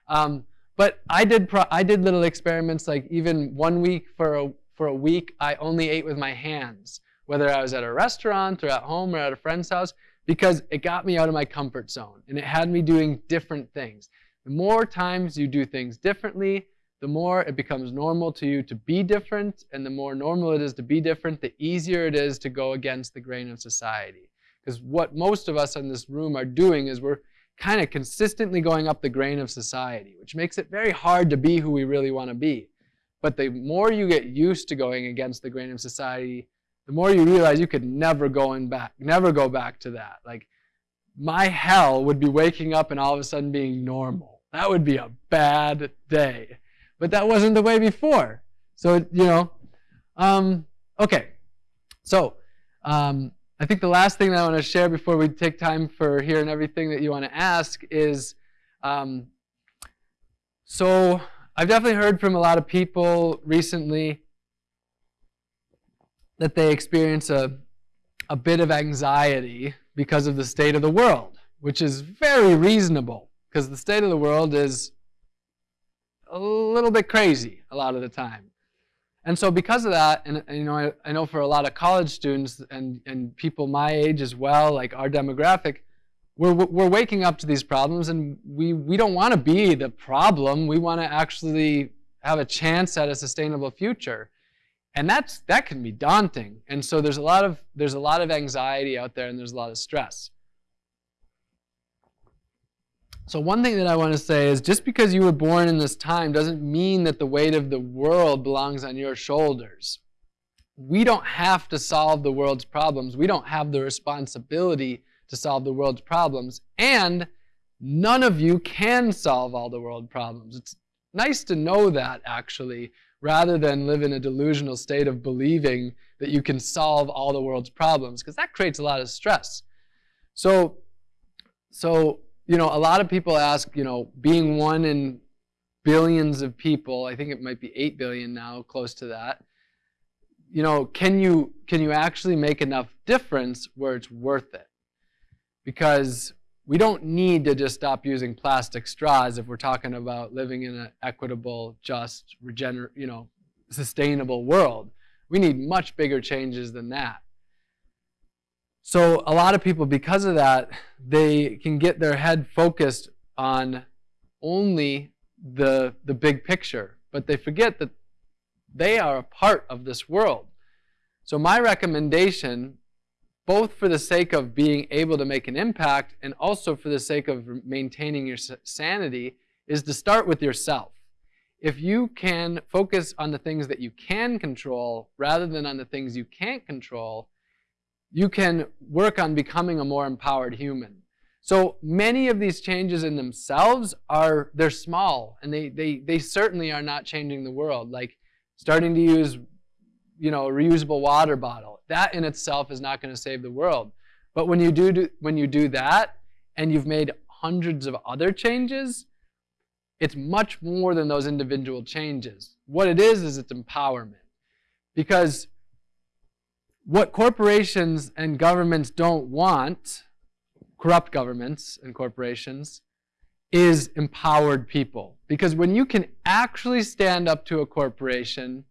Um, but I did, I did little experiments like even one week for a, for a week, I only ate with my hands, whether I was at a restaurant or at home or at a friend's house, because it got me out of my comfort zone and it had me doing different things. The more times you do things differently, the more it becomes normal to you to be different, and the more normal it is to be different, the easier it is to go against the grain of society. Because what most of us in this room are doing is we're kind of consistently going up the grain of society, which makes it very hard to be who we really want to be. But the more you get used to going against the grain of society, the more you realize you could never go in back, never go back to that. Like my hell would be waking up and all of a sudden being normal. That would be a bad day. But that wasn't the way before. So, you know, um, okay. So, um, I think the last thing that I want to share before we take time for hearing everything that you want to ask is, um, so I've definitely heard from a lot of people recently that they experience a, a bit of anxiety because of the state of the world, which is very reasonable because the state of the world is a little bit crazy a lot of the time. And so because of that, and, you know, I, I, know for a lot of college students and, and people my age as well, like our demographic, we're, we're waking up to these problems and we, we don't want to be the problem. We want to actually have a chance at a sustainable future. And that's, that can be daunting. And so there's a lot of, there's a lot of anxiety out there and there's a lot of stress. So one thing that I want to say is just because you were born in this time doesn't mean that the weight of the world belongs on your shoulders. We don't have to solve the world's problems. We don't have the responsibility to solve the world's problems. And none of you can solve all the world problems. It's nice to know that, actually, rather than live in a delusional state of believing that you can solve all the world's problems, because that creates a lot of stress. So, so you know, a lot of people ask, you know, being one in billions of people, I think it might be 8 billion now, close to that, you know, can you, can you actually make enough difference where it's worth it? Because we don't need to just stop using plastic straws if we're talking about living in an equitable, just, regener you know, sustainable world. We need much bigger changes than that. So a lot of people, because of that, they can get their head focused on only the, the big picture, but they forget that they are a part of this world. So my recommendation, both for the sake of being able to make an impact and also for the sake of maintaining your sanity, is to start with yourself. If you can focus on the things that you can control rather than on the things you can't control, you can work on becoming a more empowered human. So many of these changes in themselves are, they're small, and they, they, they certainly are not changing the world. Like starting to use, you know, a reusable water bottle. That in itself is not going to save the world. But when you do, do when you do that, and you've made hundreds of other changes, it's much more than those individual changes. What it is, is it's empowerment. Because what corporations and governments don't want, corrupt governments and corporations, is empowered people. Because when you can actually stand up to a corporation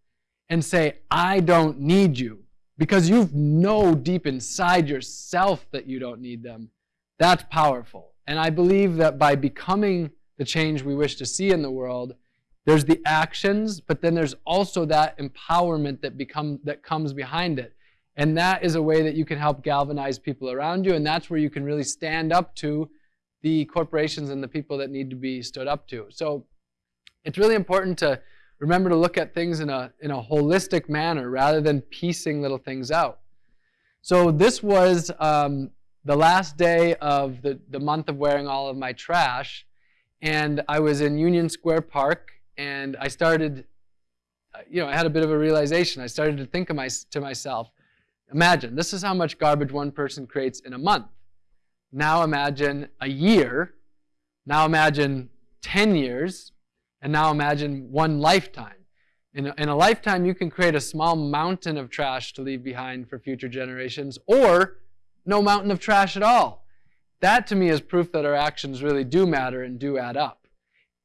and say, I don't need you, because you know deep inside yourself that you don't need them, that's powerful. And I believe that by becoming the change we wish to see in the world, there's the actions, but then there's also that empowerment that become that comes behind it. And that is a way that you can help galvanize people around you. And that's where you can really stand up to the corporations and the people that need to be stood up to. So it's really important to remember to look at things in a, in a holistic manner rather than piecing little things out. So this was um, the last day of the, the month of wearing all of my trash. And I was in Union Square Park. And I started you know, I had a bit of a realization. I started to think of my, to myself, imagine, this is how much garbage one person creates in a month. Now imagine a year. Now imagine 10 years. And now imagine one lifetime. In a, in a lifetime, you can create a small mountain of trash to leave behind for future generations, or no mountain of trash at all. That to me is proof that our actions really do matter and do add up.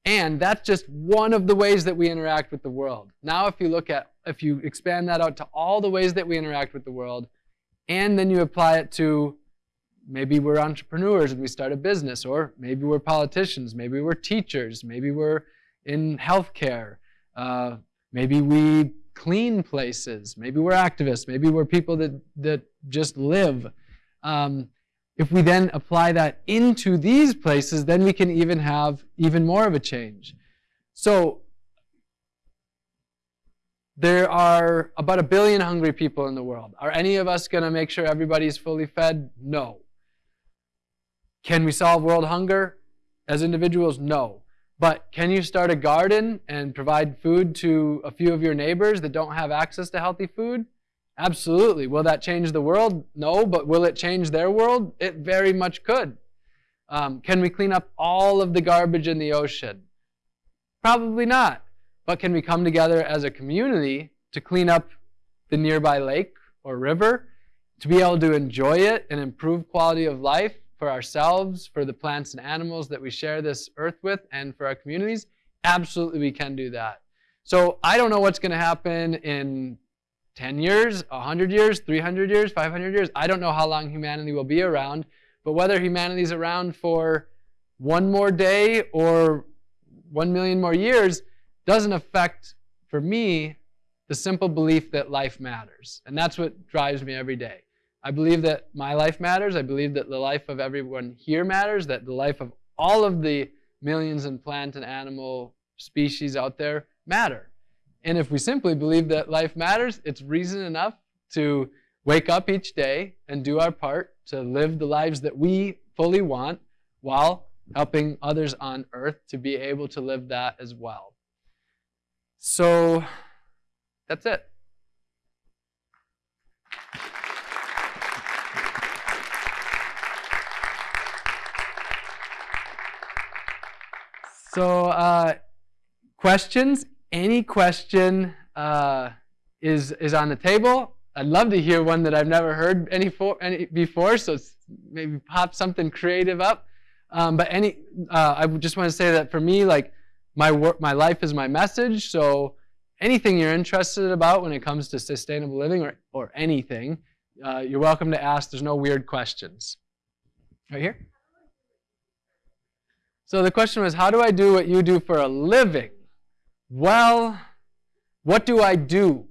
And that's just one of the ways that we interact with the world. Now, if you look at, if you expand that out to all the ways that we interact with the world, and then you apply it to maybe we're entrepreneurs and we start a business, or maybe we're politicians, maybe we're teachers, maybe we're in healthcare, uh, maybe we clean places, maybe we're activists, maybe we're people that, that just live. Um, if we then apply that into these places, then we can even have even more of a change. So there are about a billion hungry people in the world. Are any of us going to make sure everybody's fully fed? No. Can we solve world hunger as individuals? No. But can you start a garden and provide food to a few of your neighbors that don't have access to healthy food? Absolutely. Will that change the world? No, but will it change their world? It very much could. Um, can we clean up all of the garbage in the ocean? Probably not. But can we come together as a community to clean up the nearby lake or river, to be able to enjoy it and improve quality of life for ourselves, for the plants and animals that we share this earth with, and for our communities? Absolutely, we can do that. So I don't know what's going to happen in 10 years, 100 years, 300 years, 500 years. I don't know how long humanity will be around, but whether humanity is around for one more day or one million more years doesn't affect, for me, the simple belief that life matters. And that's what drives me every day. I believe that my life matters. I believe that the life of everyone here matters, that the life of all of the millions and plant and animal species out there matter. And if we simply believe that life matters, it's reason enough to wake up each day and do our part to live the lives that we fully want while helping others on earth to be able to live that as well. So that's it. So, uh, questions? any question uh, is, is on the table. I'd love to hear one that I've never heard any, for, any before, so maybe pop something creative up. Um, but any, uh, I just want to say that for me, like my work, my life is my message. So anything you're interested about when it comes to sustainable living or, or anything, uh, you're welcome to ask. There's no weird questions. Right here. So the question was, how do I do what you do for a living? Well, what do I do?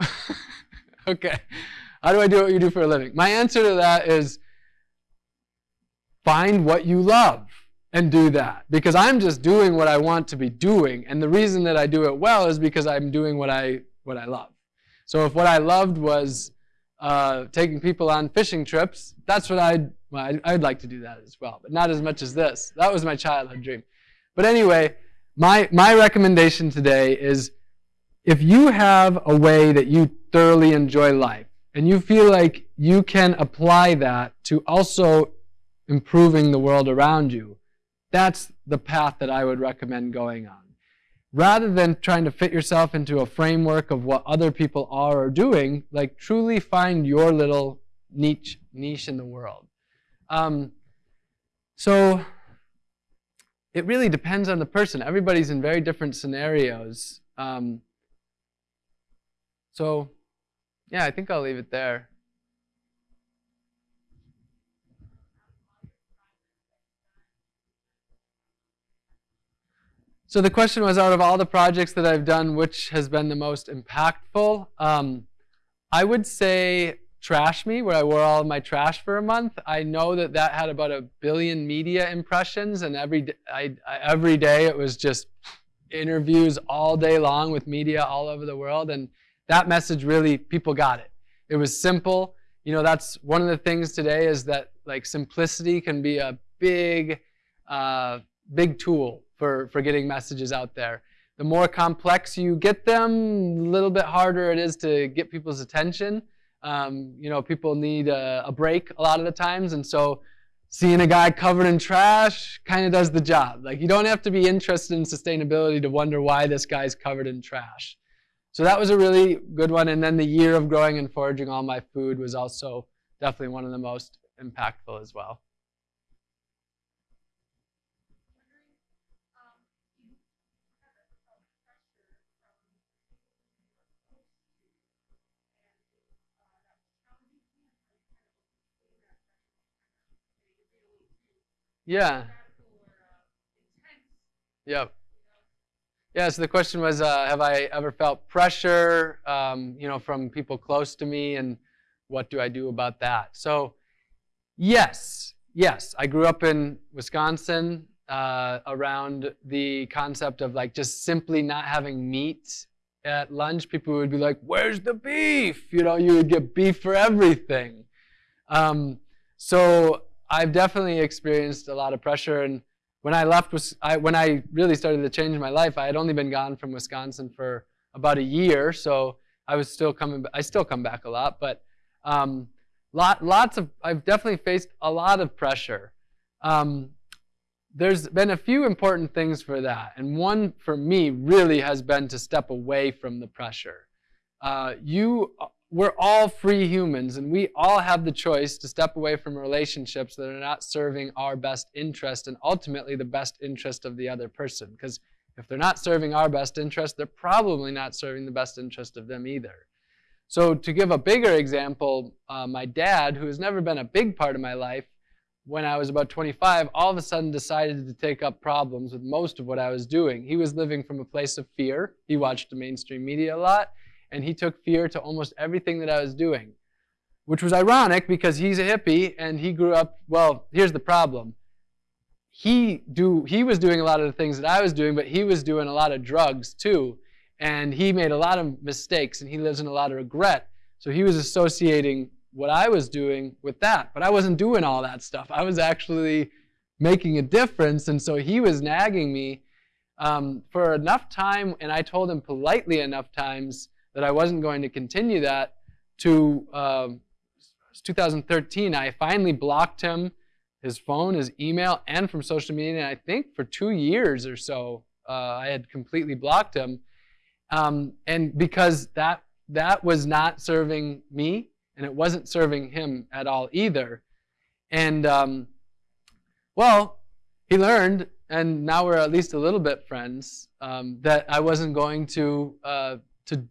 okay. How do I do what you do for a living? My answer to that is find what you love and do that. Because I'm just doing what I want to be doing. And the reason that I do it well is because I'm doing what I, what I love. So if what I loved was uh, taking people on fishing trips, that's what I'd, well, I'd, I'd like to do that as well. But not as much as this. That was my childhood dream. But anyway, my, my recommendation today is if you have a way that you thoroughly enjoy life and you feel like you can apply that to also improving the world around you, that's the path that I would recommend going on. Rather than trying to fit yourself into a framework of what other people are or doing, like truly find your little niche, niche in the world. Um, so it really depends on the person. Everybody's in very different scenarios. Um, so, yeah, I think I'll leave it there. So the question was, out of all the projects that I've done, which has been the most impactful? Um, I would say Trash Me, where I wore all of my trash for a month. I know that that had about a billion media impressions, and every I, I, every day it was just interviews all day long with media all over the world, and that message really people got it. It was simple. You know, that's one of the things today is that like simplicity can be a big, uh, big tool for for getting messages out there. the more complex you get them, a little bit harder it is to get people's attention. Um, you know, people need a, a, break a lot of the times, and so seeing a guy covered in trash kind of does the job. Like you don't have to be interested in sustainability to wonder why this guy's covered in trash. So that was a really good one. And then the year of growing and foraging all my food was also definitely one of the most impactful as well. Yeah. Yep. Yeah, so the question was, uh, have I ever felt pressure, um, you know, from people close to me, and what do I do about that? So, yes, yes, I grew up in Wisconsin uh, around the concept of like just simply not having meat at lunch. People would be like, "Where's the beef?" You know, you would get beef for everything. Um, so I've definitely experienced a lot of pressure. And when I left, I, when I really started to change my life, I had only been gone from Wisconsin for about a year. So I was still coming. I still come back a lot, but um, lot, lots of. I've definitely faced a lot of pressure. Um, there's been a few important things for that, and one for me really has been to step away from the pressure. Uh, you we're all free humans and we all have the choice to step away from relationships that are not serving our best interest and ultimately the best interest of the other person. Because if they're not serving our best interest, they're probably not serving the best interest of them either. So to give a bigger example, uh, my dad, who has never been a big part of my life, when I was about 25, all of a sudden decided to take up problems with most of what I was doing. He was living from a place of fear. He watched the mainstream media a lot and he took fear to almost everything that I was doing, which was ironic because he's a hippie and he grew up. Well, here's the problem. He do he was doing a lot of the things that I was doing, but he was doing a lot of drugs too, and he made a lot of mistakes and he lives in a lot of regret. So he was associating what I was doing with that, but I wasn't doing all that stuff. I was actually making a difference, and so he was nagging me um, for enough time, and I told him politely enough times that I wasn't going to continue that to uh, 2013. I finally blocked him, his phone, his email, and from social media. And I think for two years or so, uh, I had completely blocked him. Um, and because that that was not serving me, and it wasn't serving him at all either. And um, well, he learned, and now we're at least a little bit friends. Um, that I wasn't going to uh, to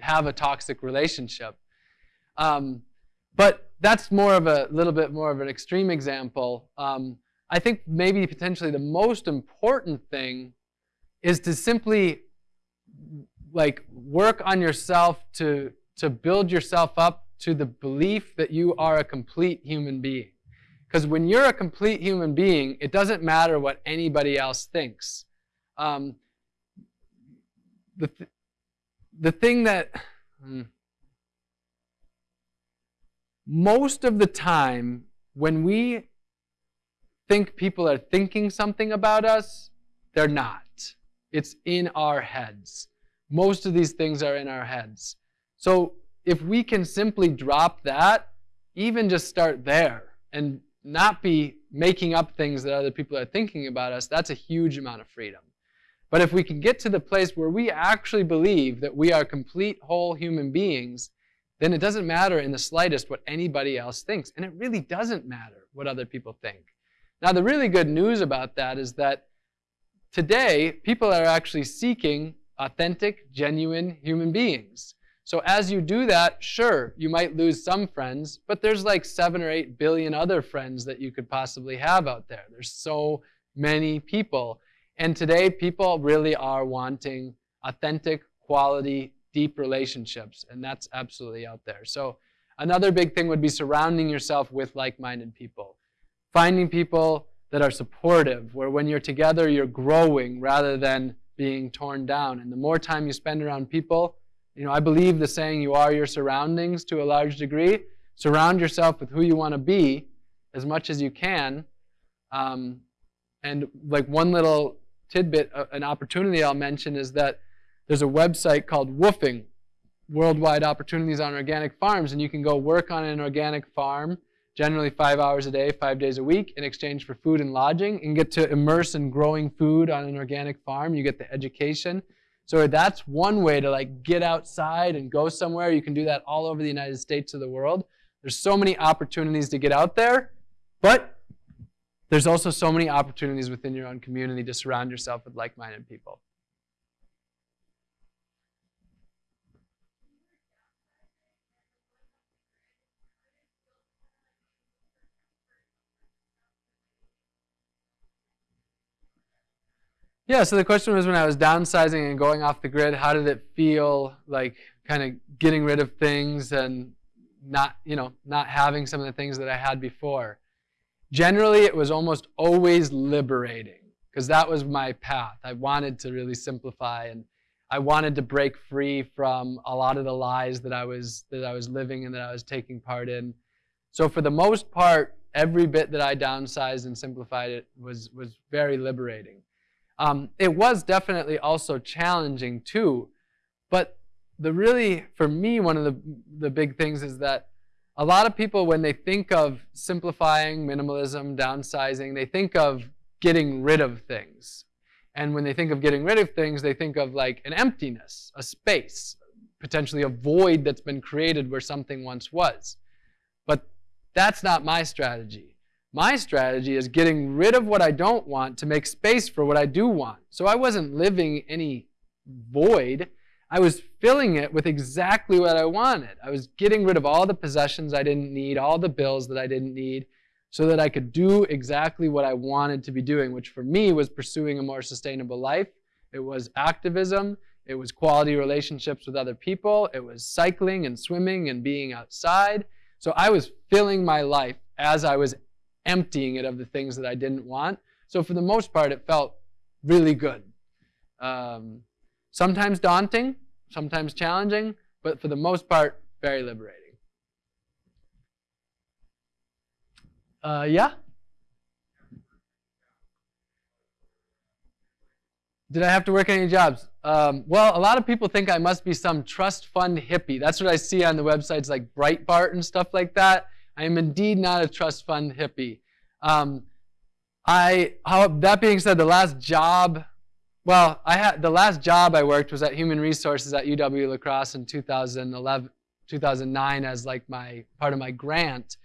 have a toxic relationship. Um, but that's more of a little bit more of an extreme example. Um, I think maybe potentially the most important thing is to simply like work on yourself to to build yourself up to the belief that you are a complete human being. Because when you're a complete human being, it doesn't matter what anybody else thinks. Um, the, th the thing that hmm, most of the time when we think people are thinking something about us, they're not. It's in our heads. Most of these things are in our heads. So if we can simply drop that, even just start there and not be making up things that other people are thinking about us, that's a huge amount of freedom. But if we can get to the place where we actually believe that we are complete, whole human beings, then it doesn't matter in the slightest what anybody else thinks. And it really doesn't matter what other people think. Now, the really good news about that is that today, people are actually seeking authentic, genuine human beings. So as you do that, sure, you might lose some friends, but there's like seven or eight billion other friends that you could possibly have out there. There's so many people. And today, people really are wanting authentic, quality, deep relationships, and that's absolutely out there. So another big thing would be surrounding yourself with like-minded people. Finding people that are supportive, where when you're together, you're growing rather than being torn down. And the more time you spend around people, you know, I believe the saying, you are your surroundings to a large degree. Surround yourself with who you want to be as much as you can. Um, and like one little tidbit, uh, an opportunity I'll mention is that there's a website called WWOOFing, Worldwide Opportunities on Organic Farms, and you can go work on an organic farm, generally five hours a day, five days a week, in exchange for food and lodging, and get to immerse in growing food on an organic farm. You get the education. So that's one way to like get outside and go somewhere. You can do that all over the United States or the world. There's so many opportunities to get out there, but there's also so many opportunities within your own community to surround yourself with like-minded people. Yeah, so the question was when I was downsizing and going off the grid, how did it feel like kind of getting rid of things and not, you know, not having some of the things that I had before? Generally, it was almost always liberating because that was my path. I wanted to really simplify and I wanted to break free from a lot of the lies that I was that I was living and that I was taking part in. So for the most part, every bit that I downsized and simplified it was was very liberating. Um, it was definitely also challenging too, but the really, for me, one of the, the big things is that a lot of people, when they think of simplifying, minimalism, downsizing, they think of getting rid of things. And when they think of getting rid of things, they think of like an emptiness, a space, potentially a void that's been created where something once was. But that's not my strategy. My strategy is getting rid of what I don't want to make space for what I do want. So I wasn't living any void. I was filling it with exactly what I wanted. I was getting rid of all the possessions I didn't need, all the bills that I didn't need, so that I could do exactly what I wanted to be doing, which for me was pursuing a more sustainable life. It was activism. It was quality relationships with other people. It was cycling and swimming and being outside. So I was filling my life as I was emptying it of the things that I didn't want. So for the most part, it felt really good. Um, sometimes daunting, sometimes challenging, but for the most part, very liberating. Uh, yeah? Did I have to work any jobs? Um, well, a lot of people think I must be some trust fund hippie. That's what I see on the websites like Breitbart and stuff like that. I am indeed not a trust fund hippie. Um, I, how, that being said, the last job, well, I had the last job I worked was at Human Resources at UW La Crosse in 2011, 2009 as like my part of my grant.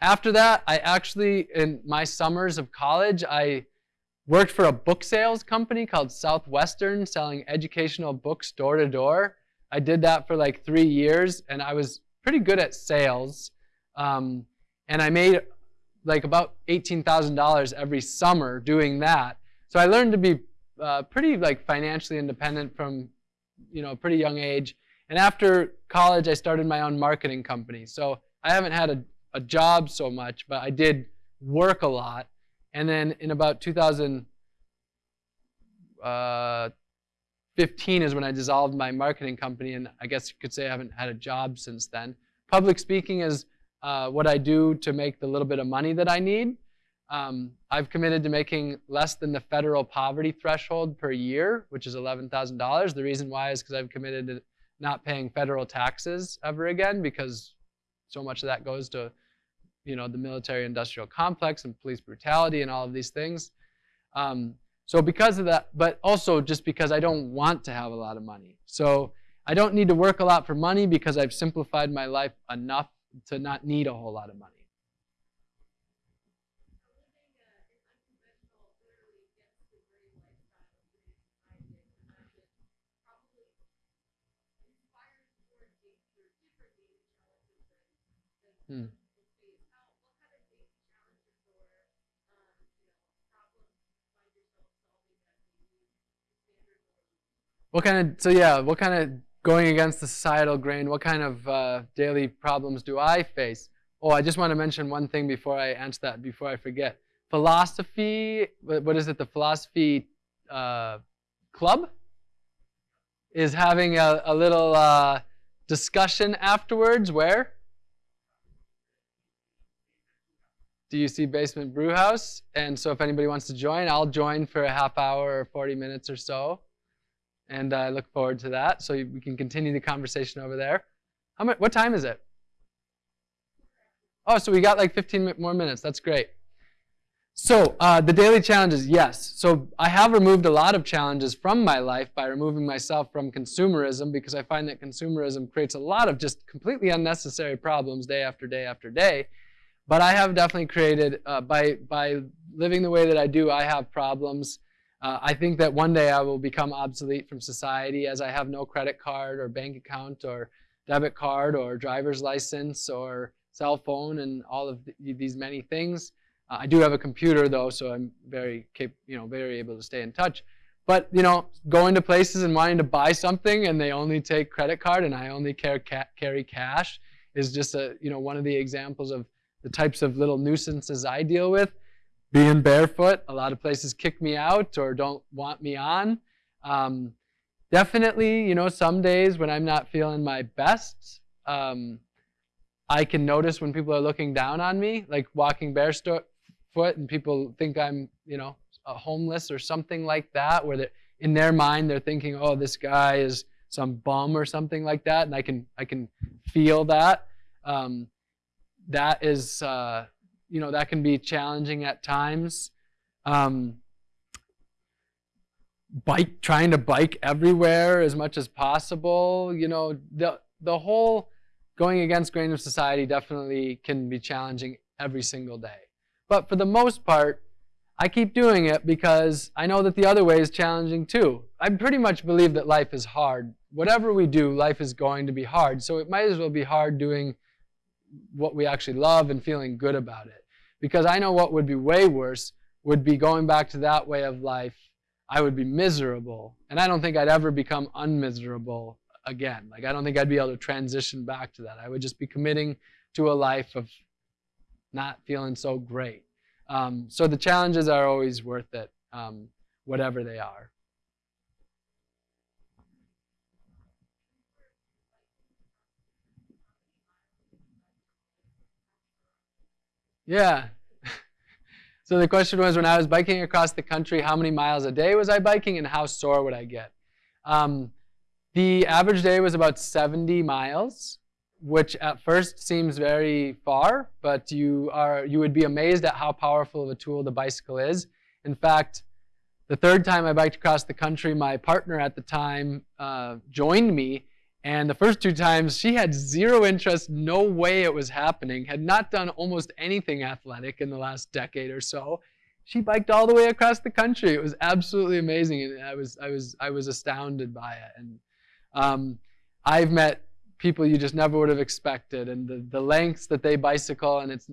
After that, I actually, in my summers of college, I worked for a book sales company called Southwestern, selling educational books door to door. I did that for like three years, and I was pretty good at sales. Um, and I made like about $18,000 every summer doing that. So I learned to be uh, pretty like financially independent from you know a pretty young age. And after college, I started my own marketing company. So I haven't had a, a job so much, but I did work a lot. And then in about 2015 uh, is when I dissolved my marketing company, and I guess you could say I haven't had a job since then. Public speaking is uh, what I do to make the little bit of money that I need. Um, I've committed to making less than the federal poverty threshold per year, which is $11,000. The reason why is because I've committed to not paying federal taxes ever again because so much of that goes to you know, the military-industrial complex and police brutality and all of these things. Um, so because of that, but also just because I don't want to have a lot of money. So I don't need to work a lot for money because I've simplified my life enough to not need a whole lot of money. Hmm. What kind of, so yeah, what kind of going against the societal grain, what kind of uh, daily problems do I face? Oh, I just want to mention one thing before I answer that, before I forget. Philosophy, what is it, the philosophy uh, club is having a, a little uh, discussion afterwards. Where? DUC Basement Brew House. And so if anybody wants to join, I'll join for a half hour or 40 minutes or so. And I look forward to that. So we can continue the conversation over there. How much, what time is it? Oh, so we got like 15 more minutes. That's great. So uh, the daily challenges, yes. So I have removed a lot of challenges from my life by removing myself from consumerism because I find that consumerism creates a lot of just completely unnecessary problems day after day after day. But I have definitely created, uh, by, by living the way that I do, I have problems. Uh, I think that one day I will become obsolete from society as I have no credit card or bank account or debit card or driver's license or cell phone and all of these many things. Uh, I do have a computer though, so I'm very, you know, very able to stay in touch. But you know, going to places and wanting to buy something and they only take credit card and I only ca carry cash is just a, you know, one of the examples of the types of little nuisances I deal with. Being barefoot, a lot of places kick me out or don't want me on. Um, definitely, you know, some days when I'm not feeling my best, um, I can notice when people are looking down on me, like walking barefoot and people think I'm, you know, homeless or something like that, where in their mind they're thinking, oh, this guy is some bum or something like that, and I can I can feel that. Um, that is, uh, you know, that can be challenging at times. Um, bike, trying to bike everywhere as much as possible. You know, the the whole going against grain of society definitely can be challenging every single day. But for the most part, I keep doing it because I know that the other way is challenging too. I pretty much believe that life is hard. Whatever we do, life is going to be hard. So it might as well be hard doing what we actually love and feeling good about it. Because I know what would be way worse would be going back to that way of life. I would be miserable. And I don't think I'd ever become unmiserable again. Like, I don't think I'd be able to transition back to that. I would just be committing to a life of not feeling so great. Um, so the challenges are always worth it, um, whatever they are. Yeah. so the question was, when I was biking across the country, how many miles a day was I biking and how sore would I get? Um, the average day was about 70 miles, which at first seems very far, but you, are, you would be amazed at how powerful of a tool the bicycle is. In fact, the third time I biked across the country, my partner at the time uh, joined me and the first two times, she had zero interest, no way it was happening, had not done almost anything athletic in the last decade or so. She biked all the way across the country. It was absolutely amazing, and I was, I was, I was astounded by it. And um, I've met people you just never would have expected, and the, the lengths that they bicycle, and it's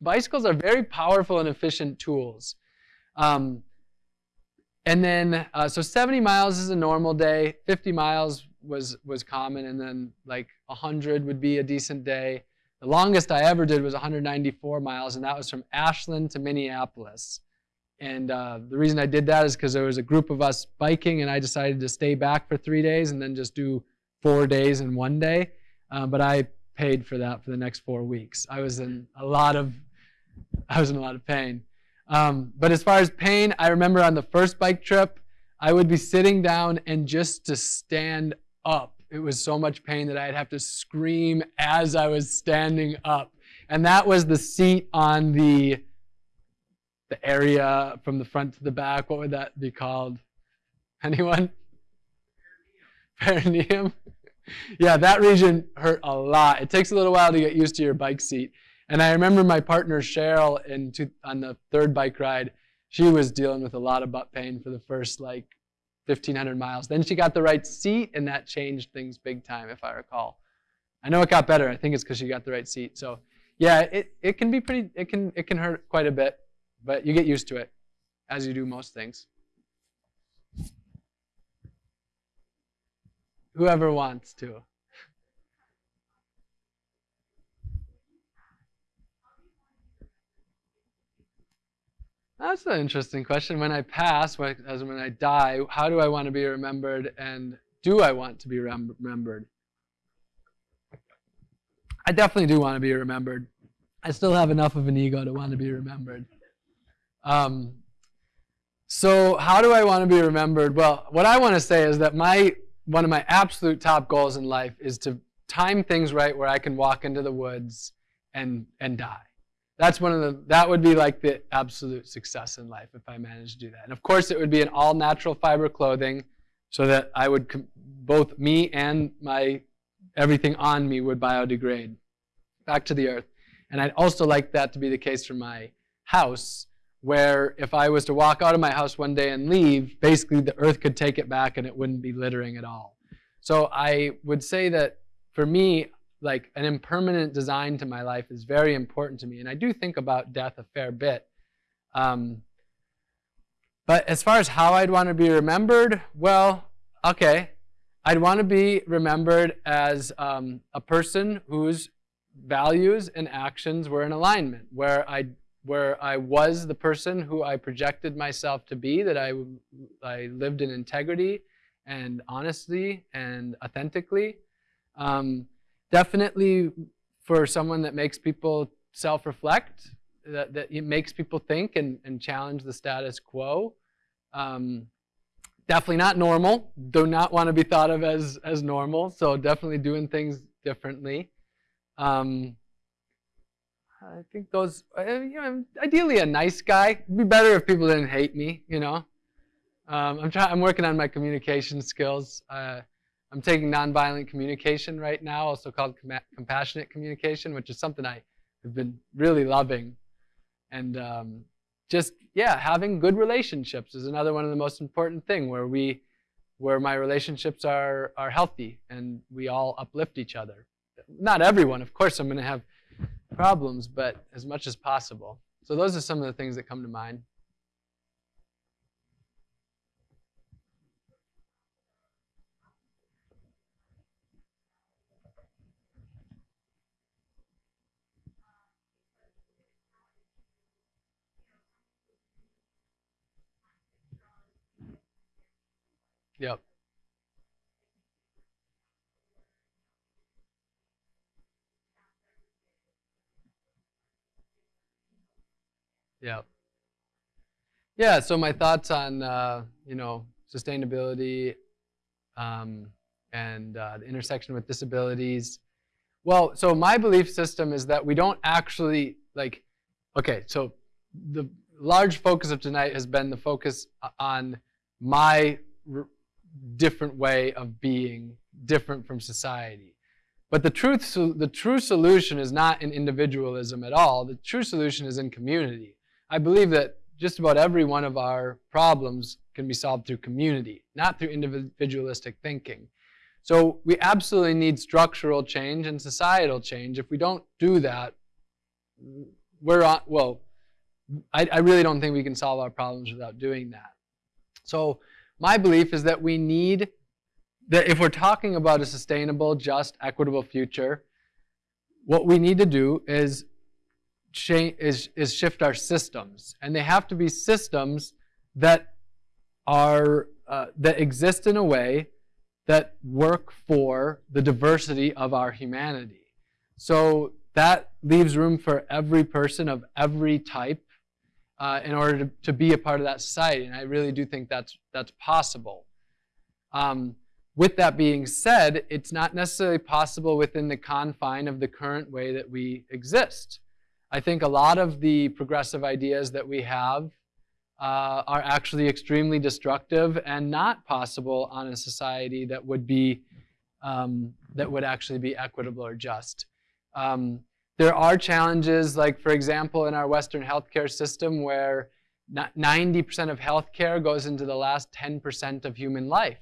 bicycles are very powerful and efficient tools. Um, and then, uh, so 70 miles is a normal day. 50 miles was was common, and then like 100 would be a decent day. The longest I ever did was 194 miles, and that was from Ashland to Minneapolis. And uh, the reason I did that is because there was a group of us biking, and I decided to stay back for three days and then just do four days in one day. Uh, but I paid for that for the next four weeks. I was in a lot of, I was in a lot of pain. Um, but as far as pain, I remember on the first bike trip, I would be sitting down and just to stand up. It was so much pain that I'd have to scream as I was standing up. And that was the seat on the, the area from the front to the back. What would that be called? Anyone? Perineum. Yeah, that region hurt a lot. It takes a little while to get used to your bike seat. And I remember my partner Cheryl in two, on the third bike ride, she was dealing with a lot of butt pain for the first like 1,500 miles. Then she got the right seat, and that changed things big time, if I recall. I know it got better. I think it's because she got the right seat. So, yeah, it, it can be pretty. It can it can hurt quite a bit, but you get used to it, as you do most things. Whoever wants to. That's an interesting question. When I pass, as when I die, how do I want to be remembered and do I want to be remembered? I definitely do want to be remembered. I still have enough of an ego to want to be remembered. Um, so how do I want to be remembered? Well, what I want to say is that my one of my absolute top goals in life is to time things right where I can walk into the woods and and die. That's one of the that would be like the absolute success in life if I managed to do that. And of course, it would be an all natural fiber clothing, so that I would both me and my everything on me would biodegrade back to the earth. And I'd also like that to be the case for my house, where if I was to walk out of my house one day and leave, basically the earth could take it back and it wouldn't be littering at all. So I would say that for me, like an impermanent design to my life is very important to me. And I do think about death a fair bit. Um, but as far as how I'd want to be remembered, well, okay. I'd want to be remembered as um, a person whose values and actions were in alignment, where I where I was the person who I projected myself to be, that I, I lived in integrity and honesty and authentically. Um, definitely for someone that makes people self-reflect, that, that it makes people think and, and challenge the status quo. Um, definitely not normal. Do not want to be thought of as, as normal, so definitely doing things differently. Um, I think those, you know, ideally a nice guy. It'd be better if people didn't hate me, you know. Um, I'm trying. I'm working on my communication skills. Uh, I'm taking nonviolent communication right now, also called com compassionate communication, which is something I have been really loving. And um, just yeah, having good relationships is another one of the most important thing where we, where my relationships are are healthy and we all uplift each other. Not everyone, of course. I'm going to have problems, but as much as possible. So those are some of the things that come to mind. Yep. Yeah. Yeah, so my thoughts on, uh, you know, sustainability um, and uh, the intersection with disabilities. Well, so my belief system is that we don't actually, like, okay, so the large focus of tonight has been the focus on my different way of being different from society. But the truth, so the true solution is not in individualism at all. The true solution is in community. I believe that just about every one of our problems can be solved through community, not through individualistic thinking. So we absolutely need structural change and societal change. If we don't do that, we're on, well, I, I really don't think we can solve our problems without doing that. So my belief is that we need, that if we're talking about a sustainable, just, equitable future, what we need to do is change, is, is shift our systems. And they have to be systems that are, uh, that exist in a way that work for the diversity of our humanity. So that leaves room for every person of every type uh, in order to, to be a part of that society. And I really do think that's, that's possible. Um, with that being said, it's not necessarily possible within the confine of the current way that we exist. I think a lot of the progressive ideas that we have uh, are actually extremely destructive and not possible on a society that would be um, that would actually be equitable or just. Um, there are challenges, like for example, in our Western healthcare system, where 90% of healthcare goes into the last 10% of human life.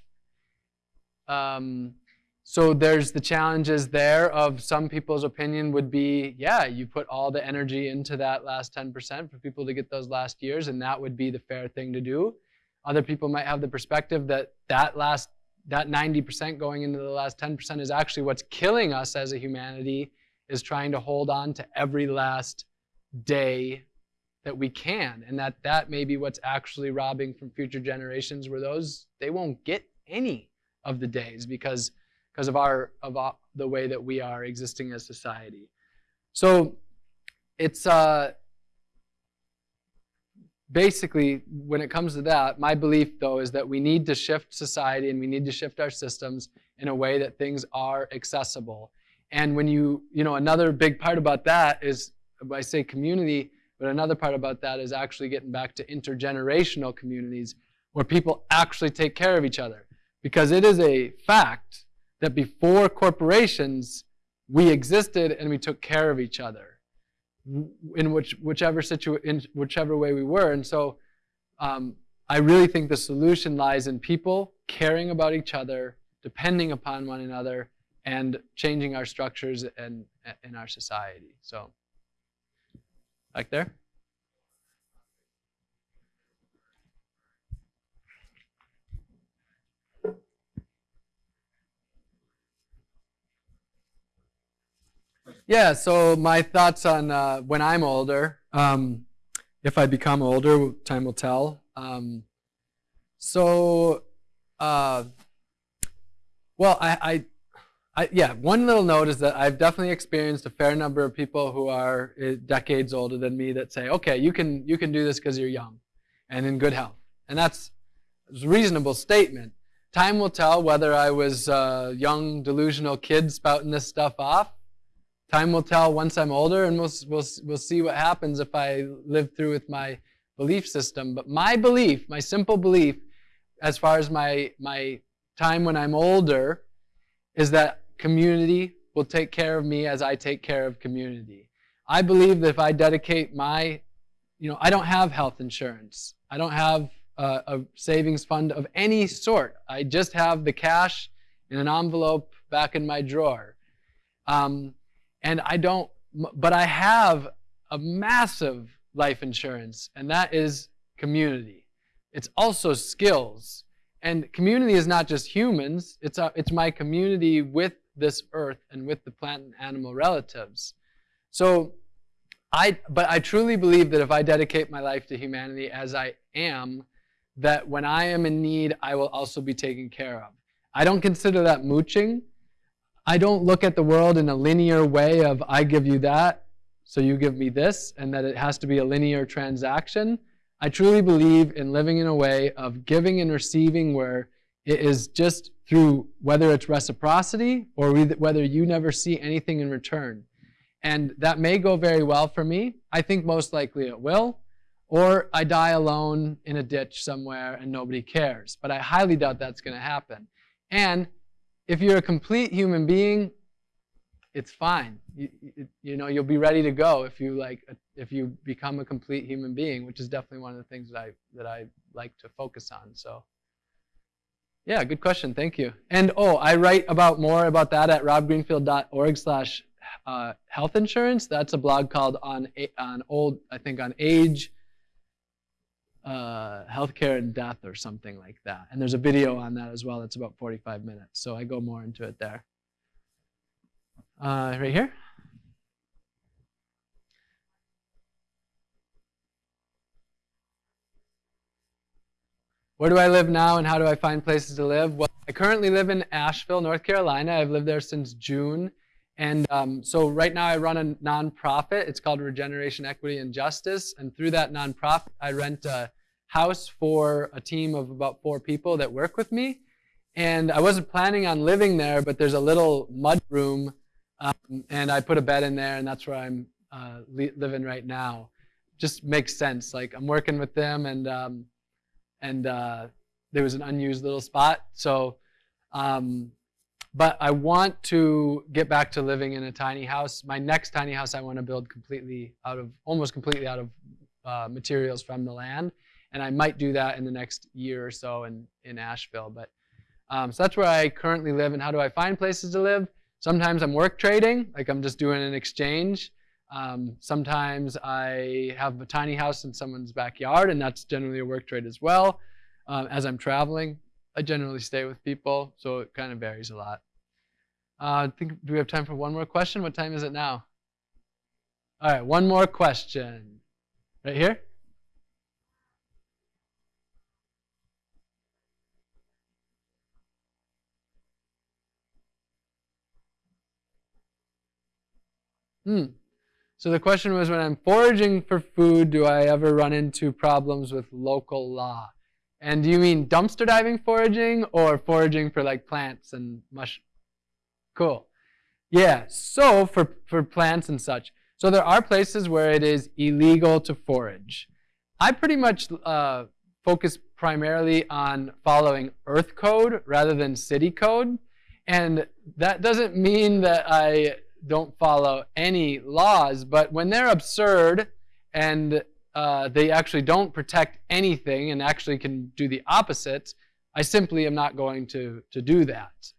Um, so there's the challenges there of some people's opinion would be, yeah, you put all the energy into that last 10% for people to get those last years, and that would be the fair thing to do. Other people might have the perspective that that last that 90% going into the last 10% is actually what's killing us as a humanity is trying to hold on to every last day that we can and that that may be what's actually robbing from future generations where those they won't get any of the days because because of our of our, the way that we are existing as society. So it's uh, basically, when it comes to that, my belief though is that we need to shift society and we need to shift our systems in a way that things are accessible. And when you, you know, another big part about that is, I say community, but another part about that is actually getting back to intergenerational communities where people actually take care of each other. Because it is a fact that before corporations, we existed and we took care of each other in which whichever situ in whichever way we were. And so um, I really think the solution lies in people caring about each other, depending upon one another, and changing our structures and in our society. So, back there. Yeah, so my thoughts on uh, when I'm older, um, if I become older, time will tell. Um, so, uh, well, I, I, I, yeah, one little note is that I've definitely experienced a fair number of people who are uh, decades older than me that say, okay, you can, you can do this because you're young and in good health. And that's a reasonable statement. Time will tell whether I was a young, delusional kid spouting this stuff off Time will tell once I'm older, and we'll, we'll, we'll see what happens if I live through with my belief system. But my belief, my simple belief, as far as my, my time when I'm older, is that community will take care of me as I take care of community. I believe that if I dedicate my, you know, I don't have health insurance. I don't have a, a savings fund of any sort. I just have the cash in an envelope back in my drawer. Um, and I don't, but I have a massive life insurance, and that is community. It's also skills. And community is not just humans, it's, a, it's my community with this earth and with the plant and animal relatives. So, I, but I truly believe that if I dedicate my life to humanity as I am, that when I am in need, I will also be taken care of. I don't consider that mooching. I don't look at the world in a linear way of I give you that, so you give me this, and that it has to be a linear transaction. I truly believe in living in a way of giving and receiving where it is just through whether it's reciprocity or whether you never see anything in return. And that may go very well for me. I think most likely it will. Or I die alone in a ditch somewhere and nobody cares. But I highly doubt that's going to happen. And if you're a complete human being, it's fine. You, you, know, you'll be ready to go if you like if you become a complete human being, which is definitely one of the things that I that I like to focus on. So, yeah, good question. Thank you. And oh, I write about more about that at robgreenfield.org/slash uh, health insurance. That's a blog called on on old I think on age uh, healthcare and death or something like that. And there's a video on that as well that's about 45 minutes. So I go more into it there. Uh, right here. Where do I live now and how do I find places to live? Well, I currently live in Asheville, North Carolina. I've lived there since June. And um, so right now I run a nonprofit. It's called Regeneration, Equity, and Justice. And through that nonprofit, I rent a house for a team of about four people that work with me. And I wasn't planning on living there, but there's a little mud room, um, and I put a bed in there, and that's where I'm uh, living right now. Just makes sense. Like I'm working with them, and um, and uh, there was an unused little spot. So, um, but I want to get back to living in a tiny house. My next tiny house I want to build completely out of, almost completely out of uh, materials from the land and I might do that in the next year or so in, in Asheville. But um, so that's where I currently live. And how do I find places to live? Sometimes I'm work trading, like I'm just doing an exchange. Um, sometimes I have a tiny house in someone's backyard, and that's generally a work trade as well. Um, as I'm traveling, I generally stay with people, so it kind of varies a lot. Uh, I think, do we have time for one more question? What time is it now? All right, one more question. Right here? Hmm. So the question was when I'm foraging for food, do I ever run into problems with local law? And do you mean dumpster diving foraging or foraging for like plants and mush? Cool. Yeah, so for, for plants and such. So there are places where it is illegal to forage. I pretty much uh, focus primarily on following earth code rather than city code. And that doesn't mean that I don't follow any laws, but when they're absurd and uh, they actually don't protect anything and actually can do the opposite, I simply am not going to, to do that.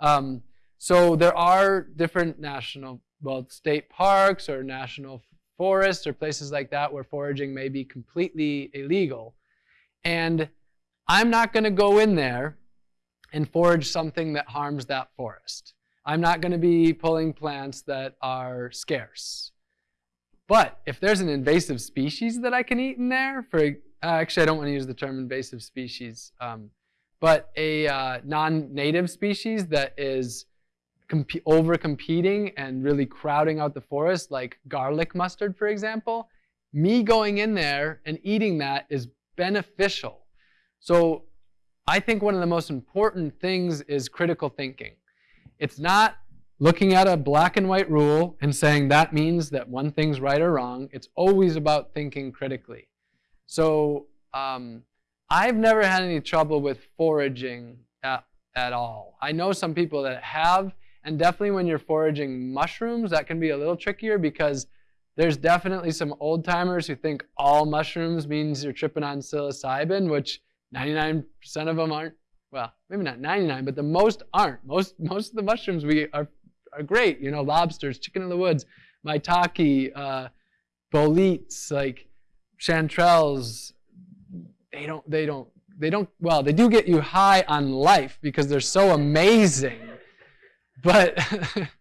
Um, so there are different national, well, state parks or national forests or places like that where foraging may be completely illegal. And I'm not going to go in there and forage something that harms that forest. I'm not going to be pulling plants that are scarce. But if there's an invasive species that I can eat in there, for uh, actually I don't want to use the term invasive species, um, but a uh, non-native species that is over competing and really crowding out the forest, like garlic mustard, for example, me going in there and eating that is beneficial. So I think one of the most important things is critical thinking. It's not looking at a black and white rule and saying that means that one thing's right or wrong. It's always about thinking critically. So um, I've never had any trouble with foraging at, at all. I know some people that have, and definitely when you're foraging mushrooms, that can be a little trickier because there's definitely some old timers who think all mushrooms means you're tripping on psilocybin, which 99% of them aren't well, maybe not 99, but the most aren't. Most most of the mushrooms we are are great. You know, lobsters, chicken in the woods, maitake, uh, boletes, like chanterelles. They don't. They don't. They don't. Well, they do get you high on life because they're so amazing. But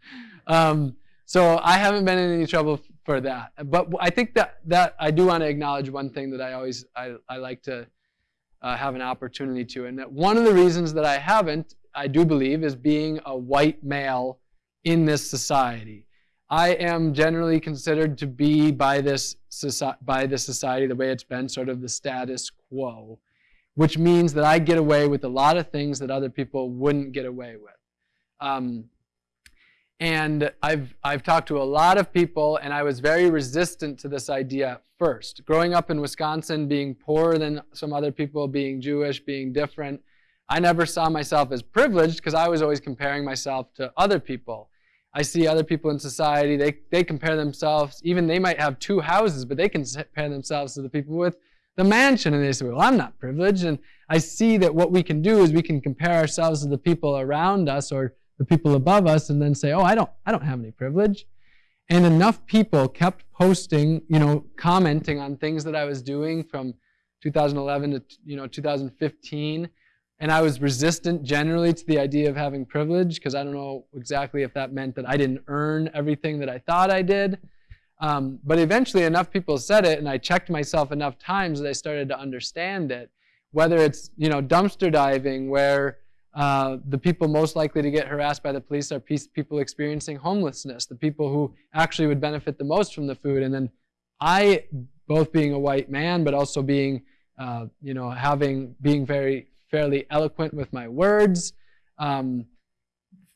um, so I haven't been in any trouble for that. But I think that that I do want to acknowledge one thing that I always I, I like to uh, have an opportunity to. And one of the reasons that I haven't, I do believe, is being a white male in this society. I am generally considered to be by this by this society the way it's been, sort of the status quo, which means that I get away with a lot of things that other people wouldn't get away with. Um, and I've, I've talked to a lot of people, and I was very resistant to this idea first. Growing up in Wisconsin, being poorer than some other people, being Jewish, being different, I never saw myself as privileged because I was always comparing myself to other people. I see other people in society, they, they compare themselves, even they might have two houses, but they can compare themselves to the people with the mansion. And they say, well, I'm not privileged. And I see that what we can do is we can compare ourselves to the people around us or the people above us and then say, oh, I don't, I don't have any privilege. And enough people kept posting, you know, commenting on things that I was doing from 2011 to, you know, 2015. And I was resistant generally to the idea of having privilege because I don't know exactly if that meant that I didn't earn everything that I thought I did. Um, but eventually enough people said it and I checked myself enough times that I started to understand it. Whether it's, you know, dumpster diving where uh, the people most likely to get harassed by the police are people experiencing homelessness, the people who actually would benefit the most from the food. And then I, both being a white man, but also being, uh, you know, having, being very fairly eloquent with my words, um,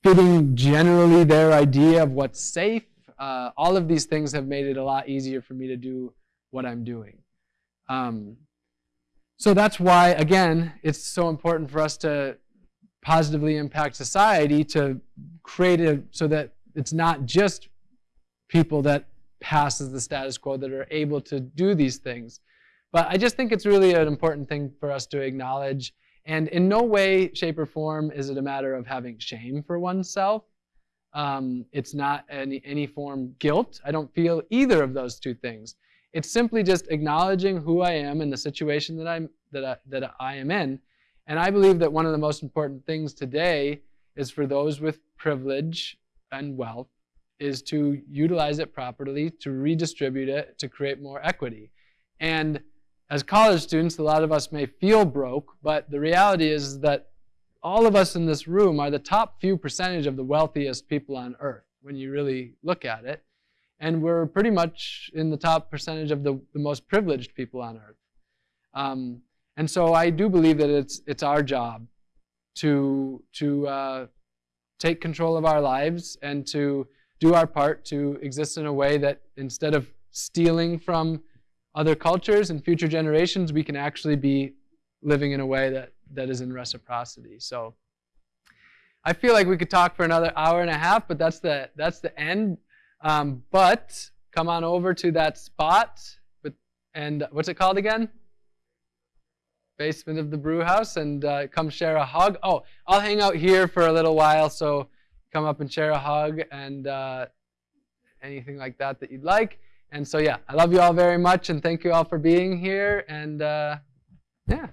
fitting generally their idea of what's safe, uh, all of these things have made it a lot easier for me to do what I'm doing. Um, so that's why, again, it's so important for us to positively impact society to create it so that it's not just people that passes the status quo that are able to do these things. But I just think it's really an important thing for us to acknowledge. And in no way, shape, or form is it a matter of having shame for oneself. Um, it's not any, any form guilt. I don't feel either of those two things. It's simply just acknowledging who I am and the situation that I'm that I, that I am in, and I believe that one of the most important things today is for those with privilege and wealth is to utilize it properly, to redistribute it, to create more equity. And as college students, a lot of us may feel broke, but the reality is that all of us in this room are the top few percentage of the wealthiest people on earth when you really look at it. and we're pretty much in the top percentage of the, the most privileged people on earth. Um, and so I do believe that it's it's our job to to uh, take control of our lives and to do our part to exist in a way that instead of stealing from other cultures and future generations, we can actually be living in a way that, that is in reciprocity. So I feel like we could talk for another hour and a half, but that's the, that's the end. Um, but come on over to that spot. With, and what's it called again? Basement of the brew house and uh, come share a hug. Oh, I'll hang out here for a little while, so come up and share a hug and uh, anything like that that you'd like. And so, yeah, I love you all very much and thank you all for being here. And uh, yeah.